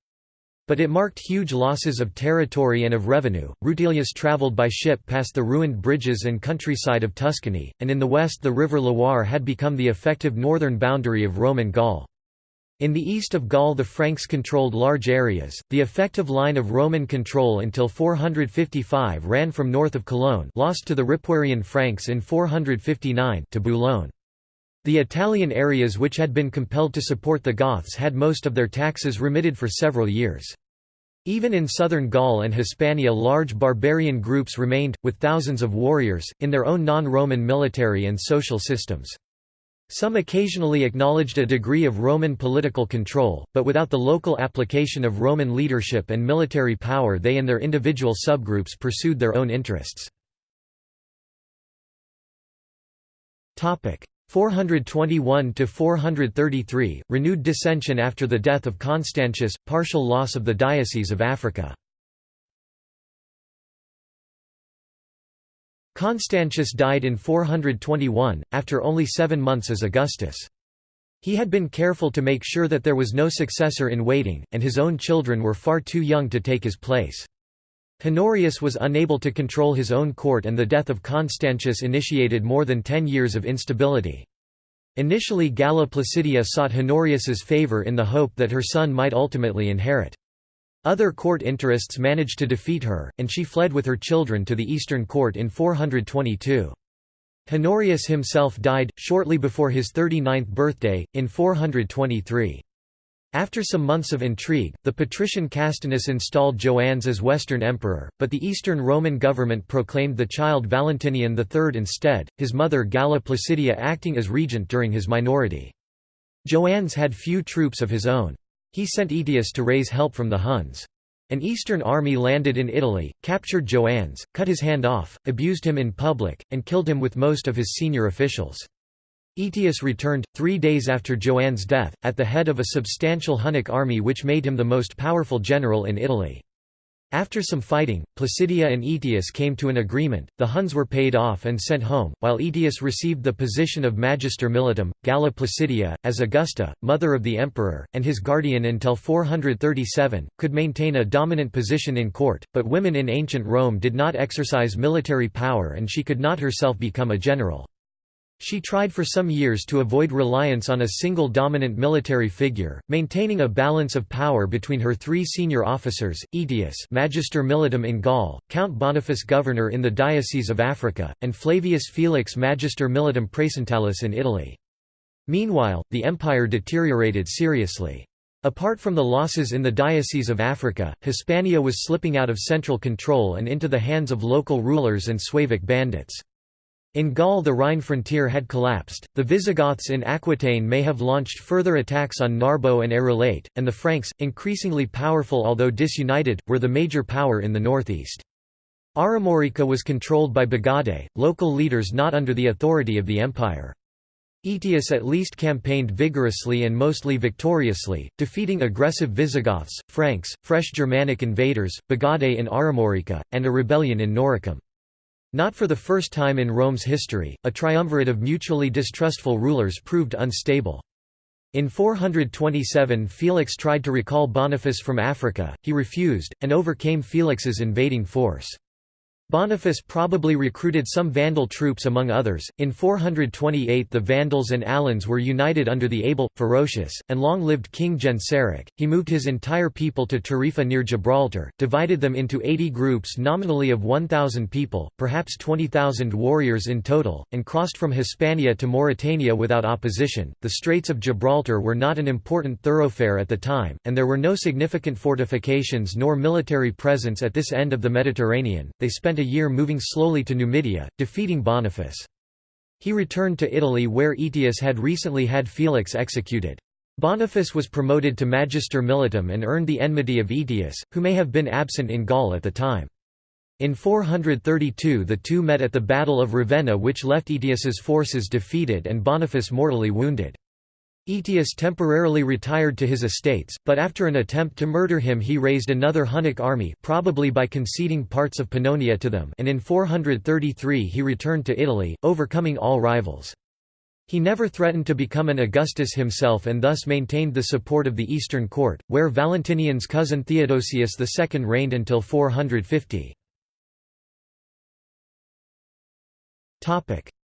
But it marked huge losses of territory and of revenue. Rutilius travelled by ship past the ruined bridges and countryside of Tuscany, and in the west the river Loire had become the effective northern boundary of Roman Gaul. In the east of Gaul the Franks controlled large areas. The effective line of Roman control until 455 ran from north of Cologne, lost to the Ripuarian Franks in 459, to Boulogne. The Italian areas which had been compelled to support the Goths had most of their taxes remitted for several years. Even in southern Gaul and Hispania large barbarian groups remained, with thousands of warriors, in their own non-Roman military and social systems. Some occasionally acknowledged a degree of Roman political control, but without the local application of Roman leadership and military power they and their individual subgroups pursued their own interests. 421 to 433 renewed dissension after the death of Constantius partial loss of the diocese of Africa Constantius died in 421 after only 7 months as Augustus he had been careful to make sure that there was no successor in waiting and his own children were far too young to take his place Honorius was unable to control his own court and the death of Constantius initiated more than ten years of instability. Initially Galla Placidia sought Honorius's favour in the hope that her son might ultimately inherit. Other court interests managed to defeat her, and she fled with her children to the Eastern court in 422. Honorius himself died, shortly before his 39th birthday, in 423. After some months of intrigue, the patrician Castinus installed Joannes as Western emperor, but the Eastern Roman government proclaimed the child Valentinian III instead, his mother Galla Placidia acting as regent during his minority. Joannes had few troops of his own. He sent Aetius to raise help from the Huns. An eastern army landed in Italy, captured Joannes, cut his hand off, abused him in public, and killed him with most of his senior officials. Aetius returned, three days after Joannes' death, at the head of a substantial Hunnic army which made him the most powerful general in Italy. After some fighting, Placidia and Aetius came to an agreement, the Huns were paid off and sent home, while Aetius received the position of Magister Militum, Galla Placidia, as Augusta, mother of the emperor, and his guardian until 437, could maintain a dominant position in court, but women in ancient Rome did not exercise military power and she could not herself become a general. She tried for some years to avoid reliance on a single dominant military figure, maintaining a balance of power between her three senior officers, Aetius Magister Militum in Gaul, Count Boniface governor in the Diocese of Africa, and Flavius Felix Magister Militum Praesentalis in Italy. Meanwhile, the empire deteriorated seriously. Apart from the losses in the Diocese of Africa, Hispania was slipping out of central control and into the hands of local rulers and Suevic bandits. In Gaul the Rhine frontier had collapsed, the Visigoths in Aquitaine may have launched further attacks on Narbo and Arelate, and the Franks, increasingly powerful although disunited, were the major power in the northeast. Armorica was controlled by Bagaudae, local leaders not under the authority of the empire. Aetius at least campaigned vigorously and mostly victoriously, defeating aggressive Visigoths, Franks, fresh Germanic invaders, Bagaudae in Armorica, and a rebellion in Noricum. Not for the first time in Rome's history, a triumvirate of mutually distrustful rulers proved unstable. In 427 Felix tried to recall Boniface from Africa, he refused, and overcame Felix's invading force. Boniface probably recruited some Vandal troops among others. In 428 the Vandals and Alans were united under the able, ferocious, and long-lived King Genseric. He moved his entire people to Tarifa near Gibraltar, divided them into 80 groups nominally of 1,000 people, perhaps 20,000 warriors in total, and crossed from Hispania to Mauritania without opposition. The Straits of Gibraltar were not an important thoroughfare at the time, and there were no significant fortifications nor military presence at this end of the Mediterranean. They spent a year moving slowly to Numidia, defeating Boniface. He returned to Italy where Aetius had recently had Felix executed. Boniface was promoted to Magister Militum and earned the enmity of Aetius, who may have been absent in Gaul at the time. In 432 the two met at the Battle of Ravenna which left Aetius's forces defeated and Boniface mortally wounded. Aetius temporarily retired to his estates, but after an attempt to murder him he raised another Hunnic army probably by conceding parts of Pannonia to them and in 433 he returned to Italy, overcoming all rivals. He never threatened to become an Augustus himself and thus maintained the support of the Eastern court, where Valentinian's cousin Theodosius II reigned until 450.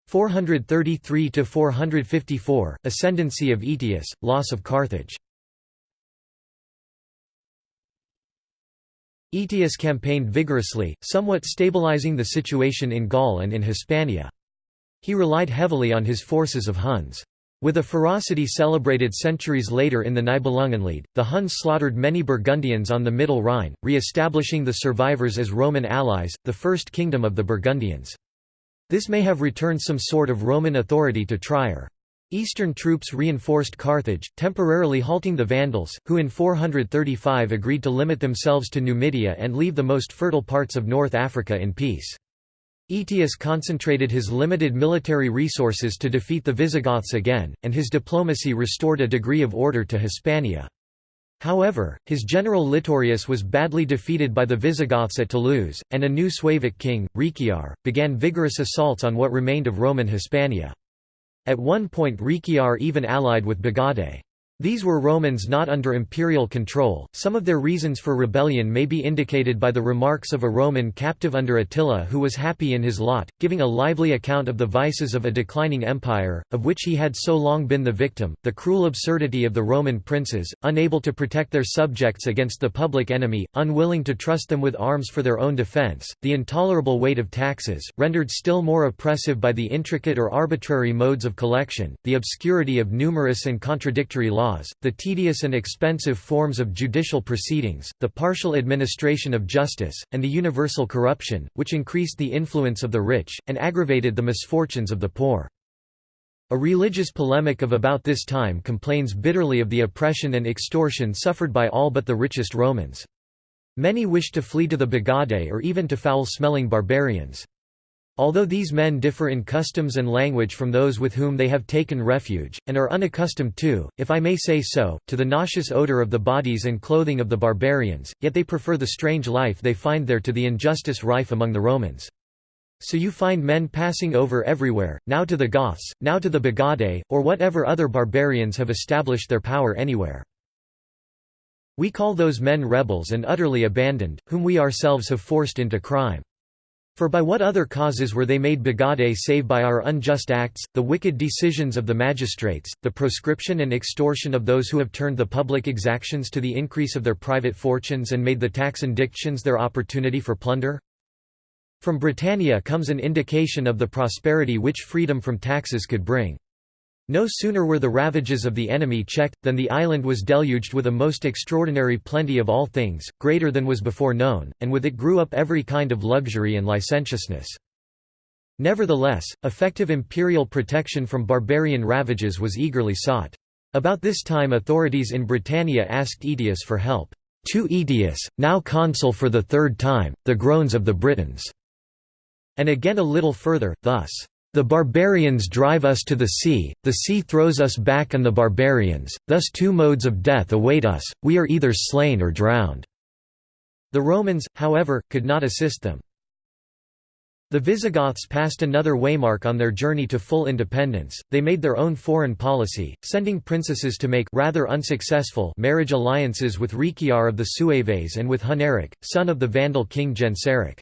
433 to 454 Ascendancy of Aetius loss of Carthage. Aetius campaigned vigorously somewhat stabilizing the situation in Gaul and in Hispania. He relied heavily on his forces of Huns. With a ferocity celebrated centuries later in the Nibelungenlied, the Huns slaughtered many Burgundians on the Middle Rhine, re-establishing the survivors as Roman allies, the first kingdom of the Burgundians. This may have returned some sort of Roman authority to Trier. Eastern troops reinforced Carthage, temporarily halting the Vandals, who in 435 agreed to limit themselves to Numidia and leave the most fertile parts of North Africa in peace. Aetius concentrated his limited military resources to defeat the Visigoths again, and his diplomacy restored a degree of order to Hispania. However, his general Litorius was badly defeated by the Visigoths at Toulouse, and a new Suevic king, Riciar, began vigorous assaults on what remained of Roman Hispania. At one point Riciar even allied with Bagaudae. These were Romans not under imperial control. Some of their reasons for rebellion may be indicated by the remarks of a Roman captive under Attila who was happy in his lot, giving a lively account of the vices of a declining empire, of which he had so long been the victim, the cruel absurdity of the Roman princes, unable to protect their subjects against the public enemy, unwilling to trust them with arms for their own defense, the intolerable weight of taxes, rendered still more oppressive by the intricate or arbitrary modes of collection, the obscurity of numerous and contradictory laws laws, the tedious and expensive forms of judicial proceedings, the partial administration of justice, and the universal corruption, which increased the influence of the rich, and aggravated the misfortunes of the poor. A religious polemic of about this time complains bitterly of the oppression and extortion suffered by all but the richest Romans. Many wished to flee to the Bagaudae or even to foul-smelling barbarians. Although these men differ in customs and language from those with whom they have taken refuge, and are unaccustomed to, if I may say so, to the nauseous odor of the bodies and clothing of the barbarians, yet they prefer the strange life they find there to the injustice rife among the Romans. So you find men passing over everywhere, now to the Goths, now to the Bagaudae, or whatever other barbarians have established their power anywhere. We call those men rebels and utterly abandoned, whom we ourselves have forced into crime. For by what other causes were they made Bagaudae save by our unjust acts, the wicked decisions of the magistrates, the proscription and extortion of those who have turned the public exactions to the increase of their private fortunes and made the tax indictions their opportunity for plunder? From Britannia comes an indication of the prosperity which freedom from taxes could bring. No sooner were the ravages of the enemy checked, than the island was deluged with a most extraordinary plenty of all things, greater than was before known, and with it grew up every kind of luxury and licentiousness. Nevertheless, effective imperial protection from barbarian ravages was eagerly sought. About this time authorities in Britannia asked Aetius for help. To Aetius, now consul for the third time, the groans of the Britons. And again a little further, thus, the barbarians drive us to the sea, the sea throws us back on the barbarians, thus two modes of death await us, we are either slain or drowned." The Romans, however, could not assist them. The Visigoths passed another waymark on their journey to full independence, they made their own foreign policy, sending princesses to make rather unsuccessful marriage alliances with Riciar of the Sueves and with Huneric, son of the Vandal king Genseric.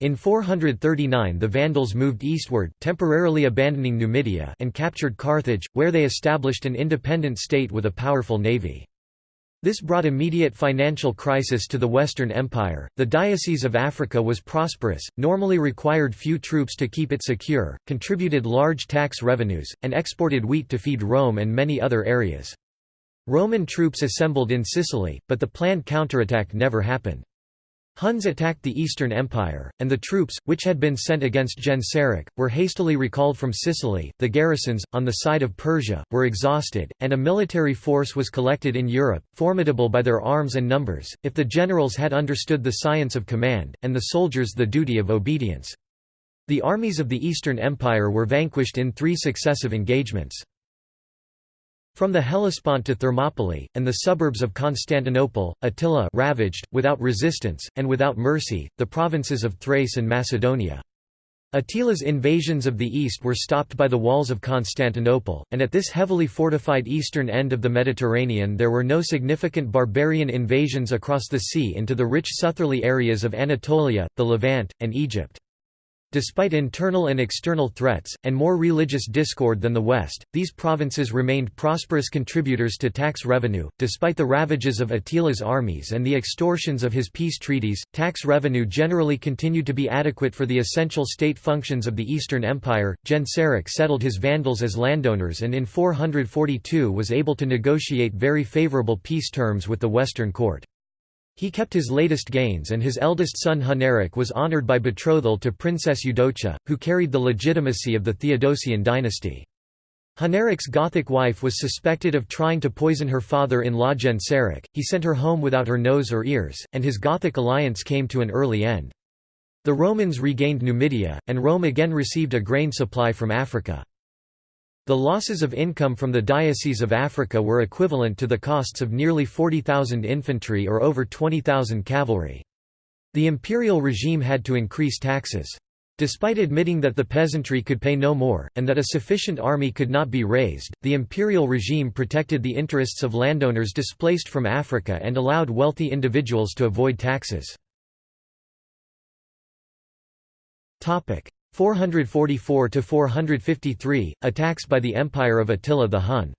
In 439 the Vandals moved eastward temporarily abandoning Numidia and captured Carthage, where they established an independent state with a powerful navy. This brought immediate financial crisis to the Western Empire. The Diocese of Africa was prosperous, normally required few troops to keep it secure, contributed large tax revenues, and exported wheat to feed Rome and many other areas. Roman troops assembled in Sicily, but the planned counterattack never happened. Huns attacked the Eastern Empire, and the troops, which had been sent against Genseric, were hastily recalled from Sicily. The garrisons, on the side of Persia, were exhausted, and a military force was collected in Europe, formidable by their arms and numbers, if the generals had understood the science of command, and the soldiers the duty of obedience. The armies of the Eastern Empire were vanquished in three successive engagements. From the Hellespont to Thermopylae, and the suburbs of Constantinople, Attila ravaged, without resistance, and without mercy, the provinces of Thrace and Macedonia. Attila's invasions of the east were stopped by the walls of Constantinople, and at this heavily fortified eastern end of the Mediterranean there were no significant barbarian invasions across the sea into the rich southerly areas of Anatolia, the Levant, and Egypt. Despite internal and external threats, and more religious discord than the West, these provinces remained prosperous contributors to tax revenue. Despite the ravages of Attila's armies and the extortions of his peace treaties, tax revenue generally continued to be adequate for the essential state functions of the Eastern Empire. Genseric settled his Vandals as landowners and in 442 was able to negotiate very favorable peace terms with the Western court. He kept his latest gains and his eldest son Huneric was honored by betrothal to Princess Eudocia, who carried the legitimacy of the Theodosian dynasty. Huneric's Gothic wife was suspected of trying to poison her father-in-law Genseric, he sent her home without her nose or ears, and his Gothic alliance came to an early end. The Romans regained Numidia, and Rome again received a grain supply from Africa. The losses of income from the Diocese of Africa were equivalent to the costs of nearly 40,000 infantry or over 20,000 cavalry. The imperial regime had to increase taxes. Despite admitting that the peasantry could pay no more, and that a sufficient army could not be raised, the imperial regime protected the interests of landowners displaced from Africa and allowed wealthy individuals to avoid taxes. 444 to 453 attacks by the empire of Attila the Hun.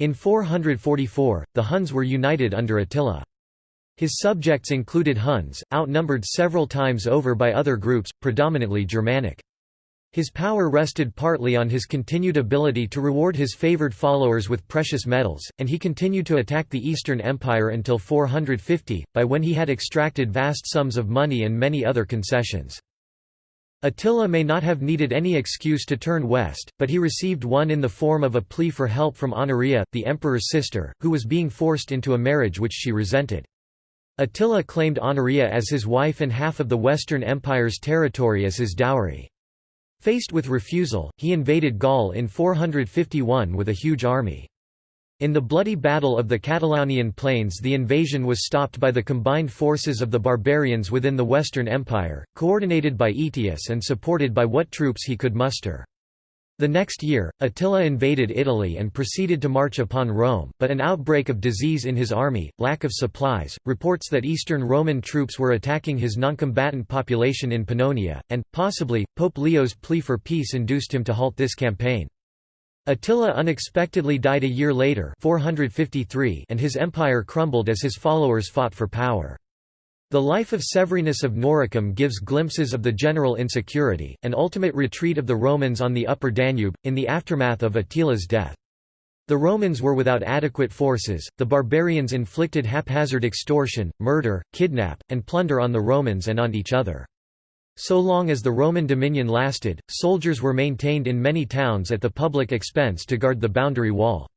In 444 the Huns were united under Attila. His subjects included Huns outnumbered several times over by other groups predominantly Germanic his power rested partly on his continued ability to reward his favored followers with precious metals, and he continued to attack the Eastern Empire until 450, by when he had extracted vast sums of money and many other concessions. Attila may not have needed any excuse to turn west, but he received one in the form of a plea for help from Honoria, the emperor's sister, who was being forced into a marriage which she resented. Attila claimed Honoria as his wife and half of the Western Empire's territory as his dowry. Faced with refusal, he invaded Gaul in 451 with a huge army. In the bloody Battle of the Catalaunian Plains the invasion was stopped by the combined forces of the barbarians within the Western Empire, coordinated by Aetius and supported by what troops he could muster. The next year, Attila invaded Italy and proceeded to march upon Rome, but an outbreak of disease in his army, lack of supplies, reports that Eastern Roman troops were attacking his noncombatant population in Pannonia, and, possibly, Pope Leo's plea for peace induced him to halt this campaign. Attila unexpectedly died a year later 453 and his empire crumbled as his followers fought for power. The life of Severinus of Noricum gives glimpses of the general insecurity, and ultimate retreat of the Romans on the upper Danube, in the aftermath of Attila's death. The Romans were without adequate forces, the barbarians inflicted haphazard extortion, murder, kidnap, and plunder on the Romans and on each other. So long as the Roman dominion lasted, soldiers were maintained in many towns at the public expense to guard the boundary wall.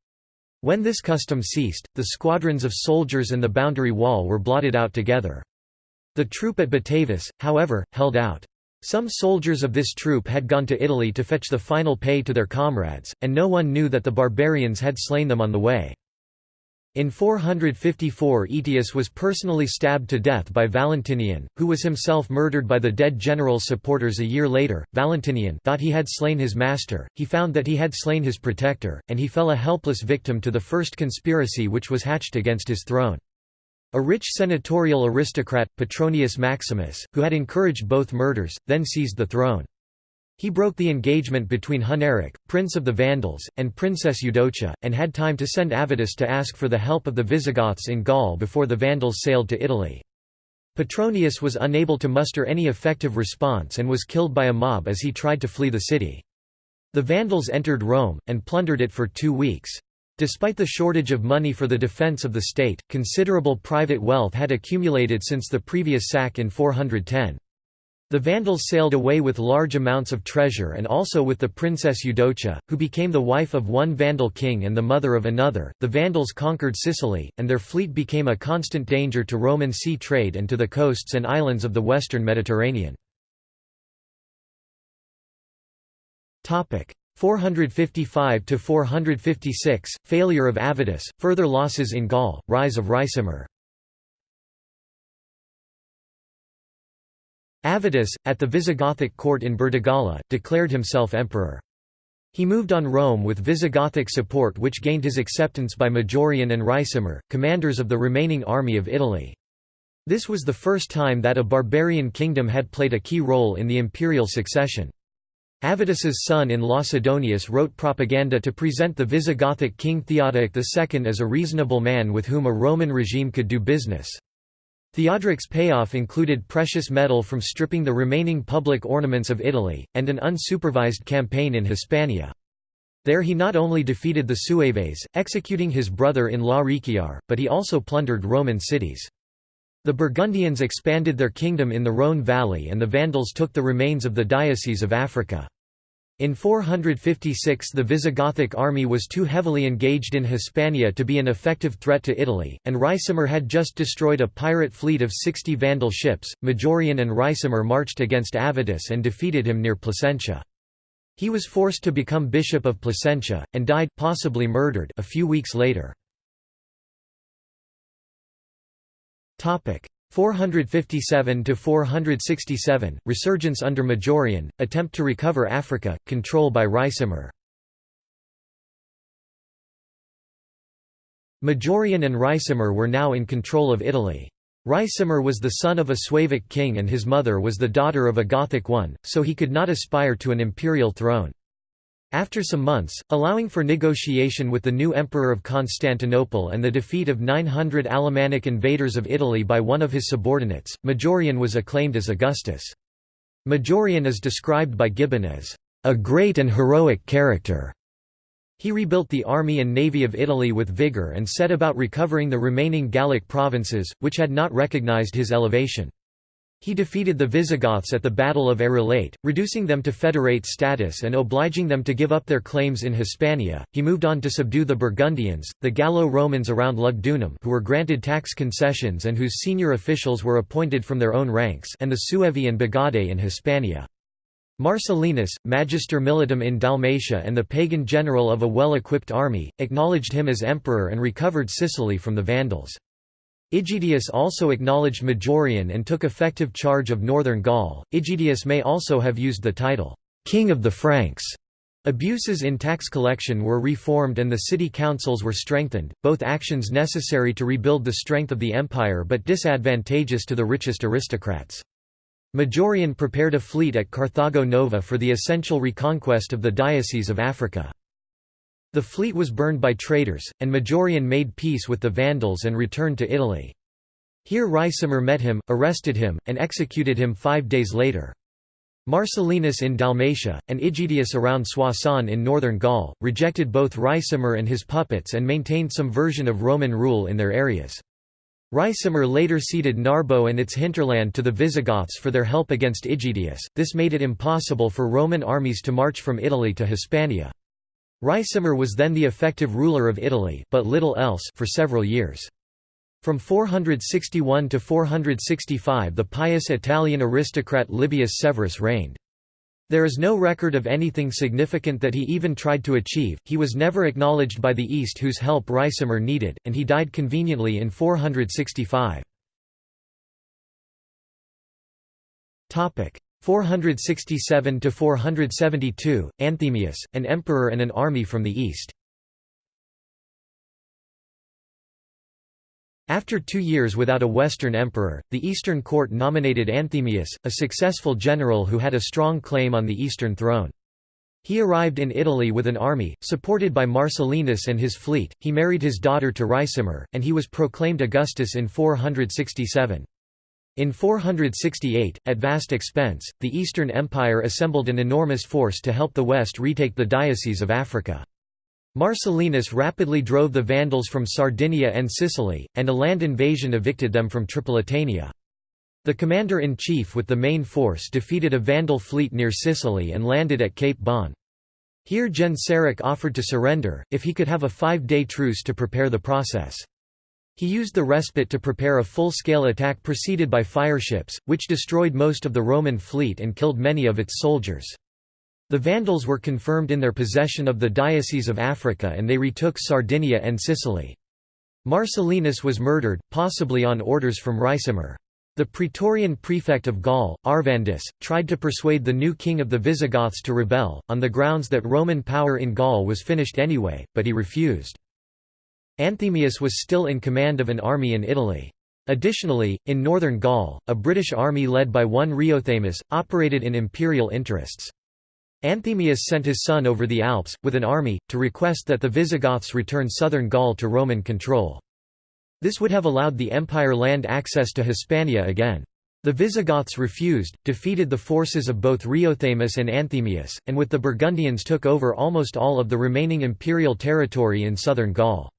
When this custom ceased, the squadrons of soldiers and the boundary wall were blotted out together. The troop at Batavus, however, held out. Some soldiers of this troop had gone to Italy to fetch the final pay to their comrades, and no one knew that the barbarians had slain them on the way. In 454 Aetius was personally stabbed to death by Valentinian, who was himself murdered by the dead general's supporters a year later. Valentinian thought he had slain his master, he found that he had slain his protector, and he fell a helpless victim to the first conspiracy which was hatched against his throne. A rich senatorial aristocrat, Petronius Maximus, who had encouraged both murders, then seized the throne. He broke the engagement between Huneric, prince of the Vandals, and Princess Eudocia, and had time to send Avitus to ask for the help of the Visigoths in Gaul before the Vandals sailed to Italy. Petronius was unable to muster any effective response and was killed by a mob as he tried to flee the city. The Vandals entered Rome, and plundered it for two weeks. Despite the shortage of money for the defense of the state, considerable private wealth had accumulated since the previous sack in 410. The Vandals sailed away with large amounts of treasure and also with the princess Eudocia, who became the wife of one Vandal king and the mother of another. The Vandals conquered Sicily, and their fleet became a constant danger to Roman sea trade and to the coasts and islands of the western Mediterranean. 455 to 456 failure of Avitus further losses in Gaul rise of Ricimer Avitus at the Visigothic court in Burdigala declared himself emperor he moved on Rome with Visigothic support which gained his acceptance by Majorian and Ricimer, commanders of the remaining army of Italy. This was the first time that a barbarian kingdom had played a key role in the imperial succession. Avitus's son-in-law Sidonius wrote propaganda to present the Visigothic king Theodoric II as a reasonable man with whom a Roman regime could do business. Theodoric's payoff included precious metal from stripping the remaining public ornaments of Italy, and an unsupervised campaign in Hispania. There he not only defeated the Sueves, executing his brother-in-law Riciar, but he also plundered Roman cities. The Burgundians expanded their kingdom in the Rhône valley and the Vandals took the remains of the Diocese of Africa. In 456 the Visigothic army was too heavily engaged in Hispania to be an effective threat to Italy, and Ricimer had just destroyed a pirate fleet of 60 Vandal ships. Majorian and Ricimer marched against Avitus and defeated him near Placentia. He was forced to become bishop of Placentia, and died possibly murdered a few weeks later. 457 to 467 resurgence under Majorian attempt to recover Africa control by Ricimer Majorian and Ricimer were now in control of Italy. Ricimer was the son of a Suevic king and his mother was the daughter of a Gothic one so he could not aspire to an imperial throne after some months, allowing for negotiation with the new Emperor of Constantinople and the defeat of 900 Alemannic invaders of Italy by one of his subordinates, Majorian was acclaimed as Augustus. Majorian is described by Gibbon as a great and heroic character. He rebuilt the army and navy of Italy with vigour and set about recovering the remaining Gallic provinces, which had not recognized his elevation. He defeated the Visigoths at the Battle of Arelate, reducing them to federate status and obliging them to give up their claims in Hispania. He moved on to subdue the Burgundians, the Gallo-Romans around Lugdunum who were granted tax concessions and whose senior officials were appointed from their own ranks and the Suevi and Bagaudae in Hispania. Marcellinus, Magister Militum in Dalmatia and the pagan general of a well-equipped army, acknowledged him as emperor and recovered Sicily from the Vandals. Aegidius also acknowledged Majorian and took effective charge of northern Gaul. Aegidius may also have used the title, King of the Franks. Abuses in tax collection were reformed and the city councils were strengthened, both actions necessary to rebuild the strength of the empire but disadvantageous to the richest aristocrats. Majorian prepared a fleet at Carthago Nova for the essential reconquest of the Diocese of Africa. The fleet was burned by traitors, and Majorian made peace with the Vandals and returned to Italy. Here Ricimer met him, arrested him, and executed him five days later. Marcellinus in Dalmatia, and Aegidius around Soissons in northern Gaul, rejected both Ricimer and his puppets and maintained some version of Roman rule in their areas. Ricimer later ceded Narbo and its hinterland to the Visigoths for their help against Aegidius, this made it impossible for Roman armies to march from Italy to Hispania. Ricimer was then the effective ruler of Italy but little else for several years. From 461 to 465 the pious Italian aristocrat Libius Severus reigned. There is no record of anything significant that he even tried to achieve, he was never acknowledged by the East whose help Ricimer needed, and he died conveniently in 465. 467 to 472 Anthemius an emperor and an army from the east After two years without a Western emperor, the Eastern court nominated Anthemius, a successful general who had a strong claim on the Eastern throne. He arrived in Italy with an army, supported by Marcellinus and his fleet, he married his daughter to Ricimer, and he was proclaimed Augustus in 467. In 468, at vast expense, the Eastern Empire assembled an enormous force to help the West retake the Diocese of Africa. Marcellinus rapidly drove the Vandals from Sardinia and Sicily, and a land invasion evicted them from Tripolitania. The commander-in-chief with the main force defeated a Vandal fleet near Sicily and landed at Cape Bon. Here Genseric offered to surrender, if he could have a five-day truce to prepare the process. He used the respite to prepare a full-scale attack preceded by fireships, which destroyed most of the Roman fleet and killed many of its soldiers. The Vandals were confirmed in their possession of the Diocese of Africa and they retook Sardinia and Sicily. Marcellinus was murdered, possibly on orders from Ricimer. The Praetorian prefect of Gaul, Arvandus, tried to persuade the new king of the Visigoths to rebel, on the grounds that Roman power in Gaul was finished anyway, but he refused. Anthemius was still in command of an army in Italy. Additionally, in northern Gaul, a British army led by one Riothemus, operated in imperial interests. Anthemius sent his son over the Alps, with an army, to request that the Visigoths return southern Gaul to Roman control. This would have allowed the empire land access to Hispania again. The Visigoths refused, defeated the forces of both Riothemus and Anthemius, and with the Burgundians took over almost all of the remaining imperial territory in southern Gaul.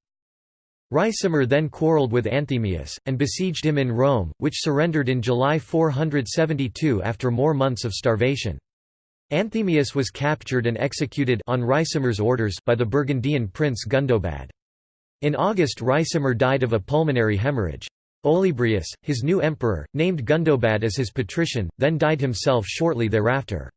Ricimer then quarrelled with Anthemius, and besieged him in Rome, which surrendered in July 472 after more months of starvation. Anthemius was captured and executed on Ricimer's orders by the Burgundian prince Gundobad. In August Ricimer died of a pulmonary hemorrhage. Olybrius, his new emperor, named Gundobad as his patrician, then died himself shortly thereafter.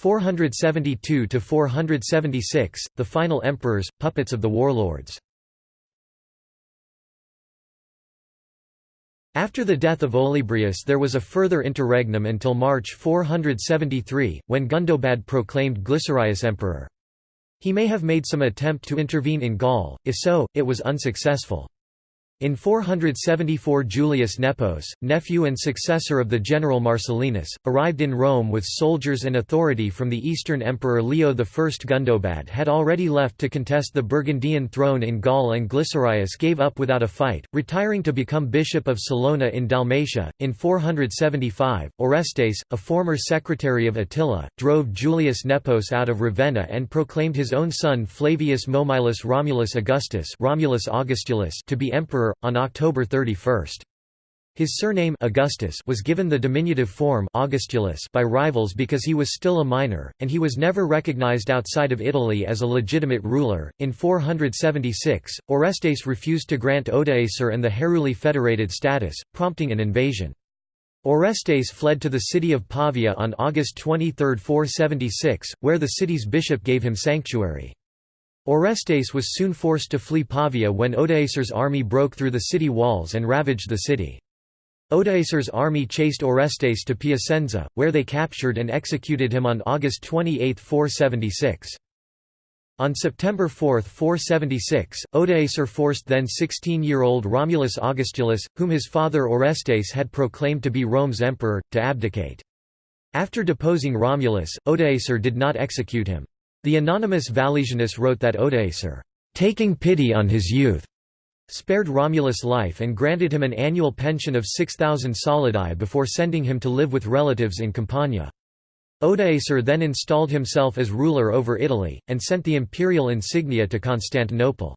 472–476, the final emperors, puppets of the warlords After the death of Olybrius there was a further interregnum until March 473, when Gundobad proclaimed Glycerius emperor. He may have made some attempt to intervene in Gaul, if so, it was unsuccessful. In 474 Julius Nepos, nephew and successor of the general Marcellinus, arrived in Rome with soldiers and authority from the Eastern Emperor Leo I. Gundobad had already left to contest the Burgundian throne in Gaul and Glycerius gave up without a fight, retiring to become bishop of Salona in Dalmatia. In 475, Orestes, a former secretary of Attila, drove Julius Nepos out of Ravenna and proclaimed his own son Flavius Momyllus Romulus Augustus Romulus Augustulus to be emperor on October 31. His surname Augustus was given the diminutive form Augustulus by rivals because he was still a minor, and he was never recognized outside of Italy as a legitimate ruler. In 476, Orestes refused to grant Odoacer and the Heruli federated status, prompting an invasion. Orestes fled to the city of Pavia on August 23, 476, where the city's bishop gave him sanctuary. Orestes was soon forced to flee Pavia when Odoacer's army broke through the city walls and ravaged the city. Odoacer's army chased Orestes to Piacenza, where they captured and executed him on August 28, 476. On September 4, 476, Odoacer forced then 16-year-old Romulus Augustulus, whom his father Orestes had proclaimed to be Rome's emperor, to abdicate. After deposing Romulus, Odoacer did not execute him. The anonymous Valesianus wrote that Odoacer, taking pity on his youth, spared Romulus life and granted him an annual pension of 6,000 solidi before sending him to live with relatives in Campania. Odoacer then installed himself as ruler over Italy, and sent the imperial insignia to Constantinople.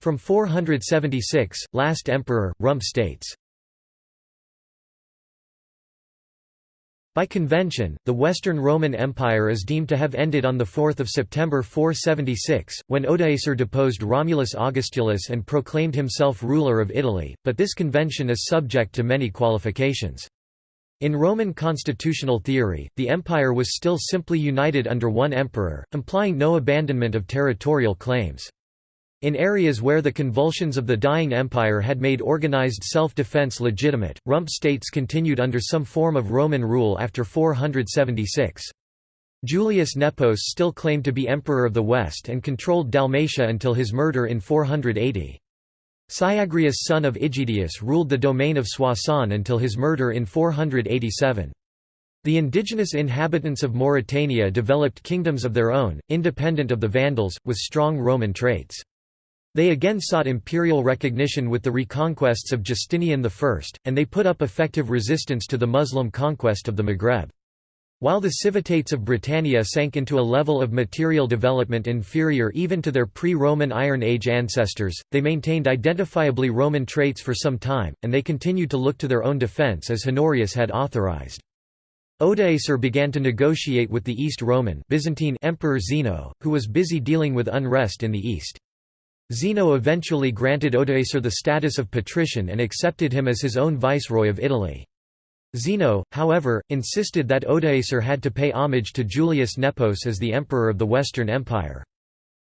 From 476, last emperor, Rump states By convention, the Western Roman Empire is deemed to have ended on 4 September 476, when Odoacer deposed Romulus Augustulus and proclaimed himself ruler of Italy, but this convention is subject to many qualifications. In Roman constitutional theory, the empire was still simply united under one emperor, implying no abandonment of territorial claims. In areas where the convulsions of the dying empire had made organized self-defense legitimate, rump states continued under some form of Roman rule after 476. Julius Nepos still claimed to be Emperor of the West and controlled Dalmatia until his murder in 480. Syagrius son of Aegidius ruled the domain of Soissons until his murder in 487. The indigenous inhabitants of Mauritania developed kingdoms of their own, independent of the Vandals, with strong Roman traits. They again sought imperial recognition with the reconquests of Justinian I, and they put up effective resistance to the Muslim conquest of the Maghreb. While the civitates of Britannia sank into a level of material development inferior even to their pre-Roman Iron Age ancestors, they maintained identifiably Roman traits for some time, and they continued to look to their own defence as Honorius had authorized. Odoacer began to negotiate with the East Roman Byzantine Emperor Zeno, who was busy dealing with unrest in the east. Zeno eventually granted Odoacer the status of patrician and accepted him as his own viceroy of Italy. Zeno, however, insisted that Odoacer had to pay homage to Julius Nepos as the emperor of the Western Empire.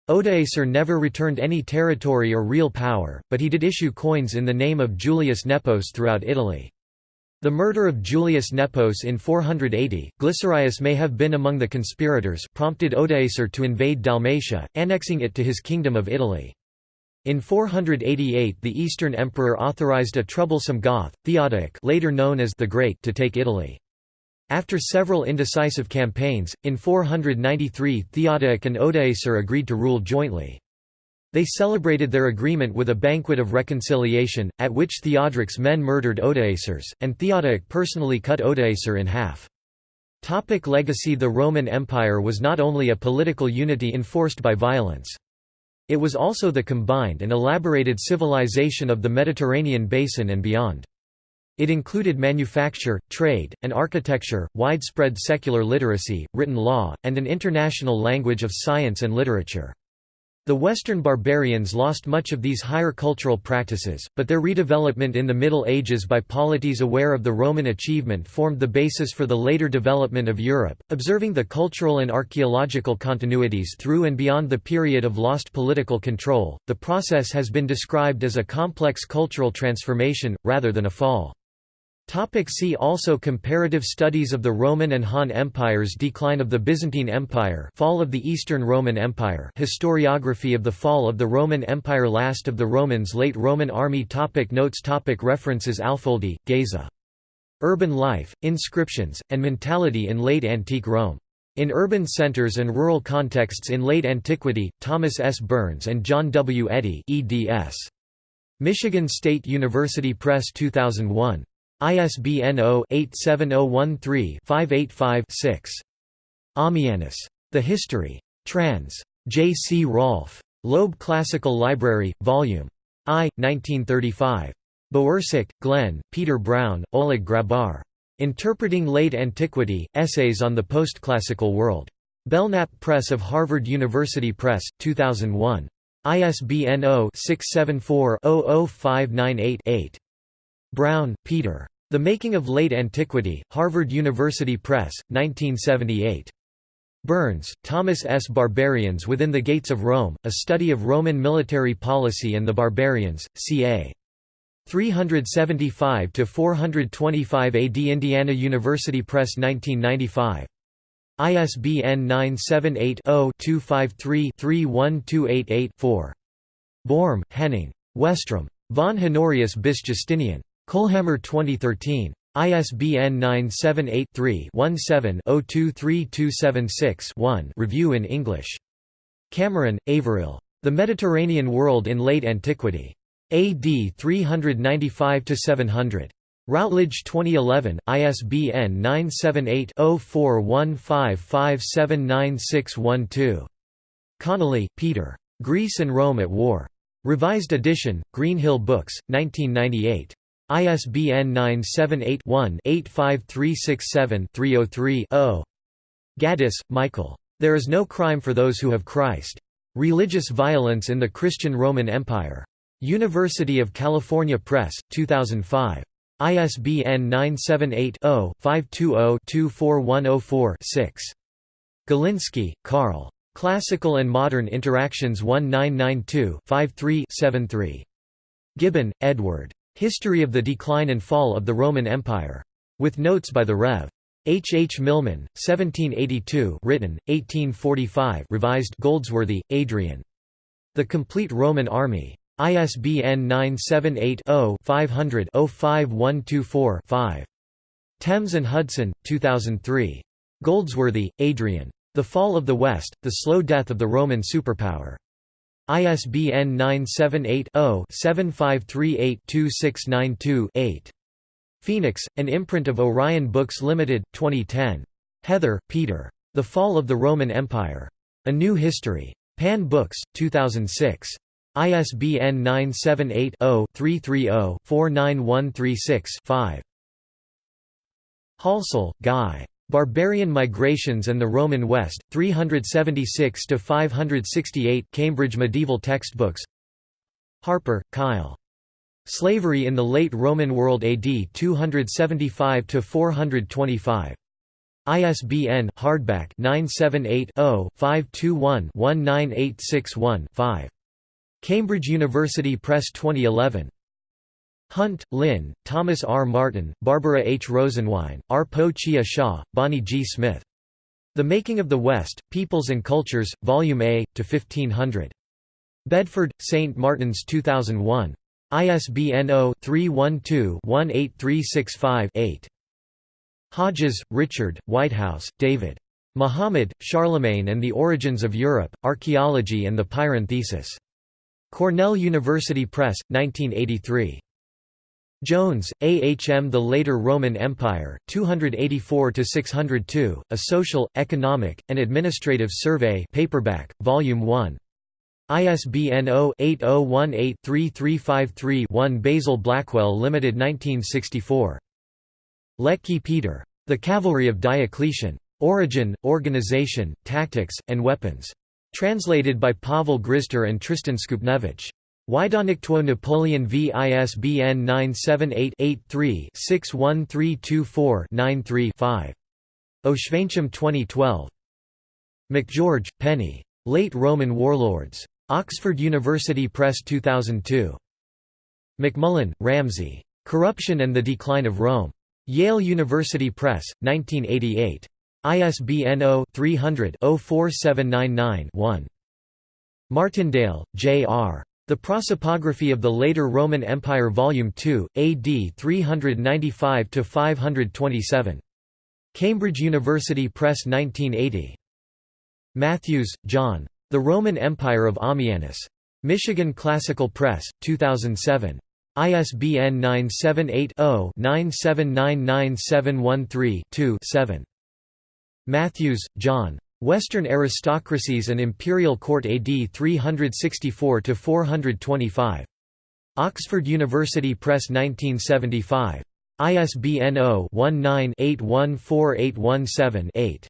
Odoacer never returned any territory or real power, but he did issue coins in the name of Julius Nepos throughout Italy. The murder of Julius Nepos in 480, Glycerius may have been among the conspirators prompted Odoacer to invade Dalmatia, annexing it to his kingdom of Italy. In 488 the Eastern Emperor authorized a troublesome Goth, Theodoric later known as the Great to take Italy. After several indecisive campaigns, in 493 Theodoric and Odoacer agreed to rule jointly. They celebrated their agreement with a banquet of reconciliation, at which Theodoric's men murdered Odoacers, and Theodoric personally cut Odoacer in half. Topic legacy The Roman Empire was not only a political unity enforced by violence. It was also the combined and elaborated civilization of the Mediterranean basin and beyond. It included manufacture, trade, and architecture, widespread secular literacy, written law, and an international language of science and literature. The Western barbarians lost much of these higher cultural practices, but their redevelopment in the Middle Ages by polities aware of the Roman achievement formed the basis for the later development of Europe. Observing the cultural and archaeological continuities through and beyond the period of lost political control, the process has been described as a complex cultural transformation, rather than a fall. Topic see also Comparative studies of the Roman and Han empires Decline of the Byzantine Empire Fall of the Eastern Roman Empire Historiography of the fall of the Roman Empire Last of the Romans Late Roman army topic Notes topic References Alföldy, Geza. Urban Life, Inscriptions, and Mentality in Late Antique Rome. In Urban Centers and Rural Contexts in Late Antiquity, Thomas S. Burns and John W. Eadie eds. Michigan State University Press 2001. ISBN 0-87013-585-6. Ammianus. The History. Trans. J. C. Rolfe. Loeb Classical Library, Vol. I, 1935. Bowersock, Glenn, Peter Brown, Oleg Grabar. Interpreting Late Antiquity, Essays on the Postclassical World. Belknap Press of Harvard University Press, 2001. ISBN 0-674-00598-8. Brown, Peter. The Making of Late Antiquity, Harvard University Press, 1978. Burns, Thomas S. Barbarians Within the Gates of Rome, A Study of Roman Military Policy and the Barbarians, ca. 375–425 AD Indiana University Press 1995. ISBN 978-0-253-31288-4. Börm, Henning. Westrom. Von Honorius bis Justinian. Kohlhammer 2013. ISBN 978-3-17-023276-1 Review in English. Cameron, Averill. The Mediterranean World in Late Antiquity. AD 395–700. Routledge 2011, ISBN 978-0415579612. Connolly, Peter. Greece and Rome at War. Revised edition, Greenhill Books, 1998. ISBN 978-1-85367-303-0. Gaddis, Michael. There is no crime for those who have Christ. Religious Violence in the Christian Roman Empire. University of California Press, 2005. ISBN 978-0-520-24104-6. Galinsky, Carl. Classical and Modern Interactions 1992-53-73. Gibbon, Edward. History of the Decline and Fall of the Roman Empire. With notes by the Rev. H. H. Milman, 1782 written, 1845 revised Goldsworthy, Adrian. The Complete Roman Army. ISBN 978-0-500-05124-5. Thames and Hudson, 2003. Goldsworthy, Adrian. The Fall of the West, The Slow Death of the Roman Superpower. ISBN 978-0-7538-2692-8. Phoenix, an imprint of Orion Books Limited, 2010. Heather, Peter. The Fall of the Roman Empire. A New History. Pan Books, 2006. ISBN 978-0-330-49136-5. Halsall, Guy. Barbarian Migrations and the Roman West, 376 to 568, Cambridge Medieval Textbooks Harper, Kyle. Slavery in the Late Roman World AD 275 to 425. ISBN hardback 978 0 521 19861 5. Cambridge University Press 2011. Hunt, Lynn, Thomas R. Martin, Barbara H. Rosenwein, R. Po Chia Hsia, Bonnie G. Smith. The Making of the West, Peoples and Cultures, Volume A, to 1500. Bedford, St. Martin's 2001. ISBN 0-312-18365-8. Hodges, Richard, Whitehouse, David. Muhammad, Charlemagne and the Origins of Europe, Archaeology and the Pirenne Thesis. Cornell University Press, 1983. Jones, A. H. M. The Later Roman Empire, 284–602, A Social, Economic, and Administrative Survey paperback, Volume 1. ISBN 0-8018-3353-1 Basil Blackwell Limited 1964. Letki Peter. The Cavalry of Diocletian. Origin, Organization, Tactics, and Weapons. Translated by Pavel Grizder and Tristan Skupniewicz. Wydawnictwo Napoleon v ISBN 978-83-61324-93-5. Oświęcim 2012. MacGeorge, Penny. Late Roman Warlords. Oxford University Press 2002. MacMullen, Ramsay. Corruption and the Decline of Rome. Yale University Press, 1988. ISBN 0-300-04799-1. Martindale, J. R. The Prosopography of the Later Roman Empire Volume 2, AD 395–527. Cambridge University Press 1980. Matthews, John. The Roman Empire of Ammianus. Michigan Classical Press, 2007. ISBN 978 0 9799713 7. Matthews, John. Western Aristocracies and Imperial Court AD 364–425. Oxford University Press 1975. ISBN 0-19-814817-8.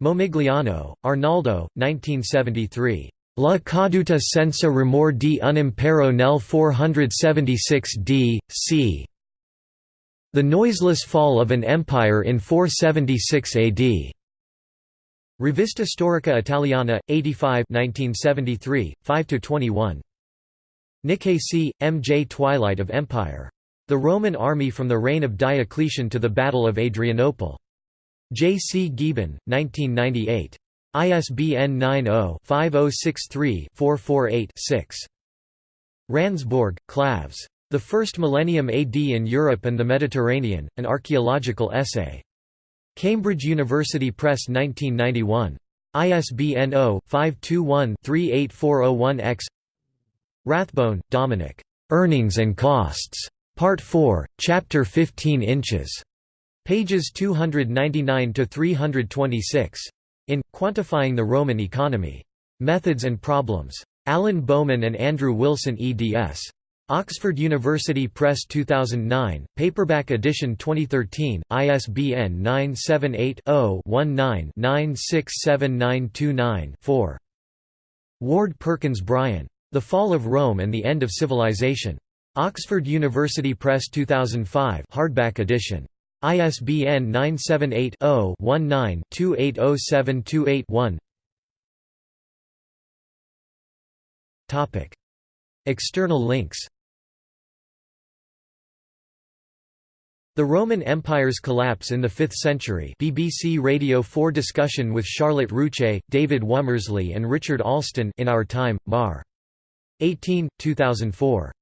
Momigliano, Arnaldo, 1973. La caduta senza rumor di un impero nel 476 d. c. The Noiseless Fall of an Empire in 476 AD. Rivista Storica Italiana, 85 1973, 5–21. Nicasie, M. J. Twilight of Empire. The Roman Army from the Reign of Diocletian to the Battle of Adrianople. J. C. Gieben, 1998. ISBN 90-5063-448-6. Randsborg, Klavs. The First Millennium AD in Europe and the Mediterranean, An Archaeological Essay. Cambridge University Press 1991. ISBN 0-521-38401-X Rathbone, Dominic. Earnings and Costs. Part 4, Chapter 15 inches. Pages 299–326. In, Quantifying the Roman Economy. Methods and Problems. Alan Bowman and Andrew Wilson eds. Oxford University Press 2009, paperback edition 2013, ISBN 978-0-19-967929-4. Ward Perkins Bryan. The Fall of Rome and the End of Civilization. Oxford University Press 2005 hardback edition. ISBN 978 0 19 280728 External links The Roman Empire's collapse in the 5th century BBC Radio 4 discussion with Charlotte Roueché, David Womersley and Richard Alston in Our Time, Mar. 18, 2004.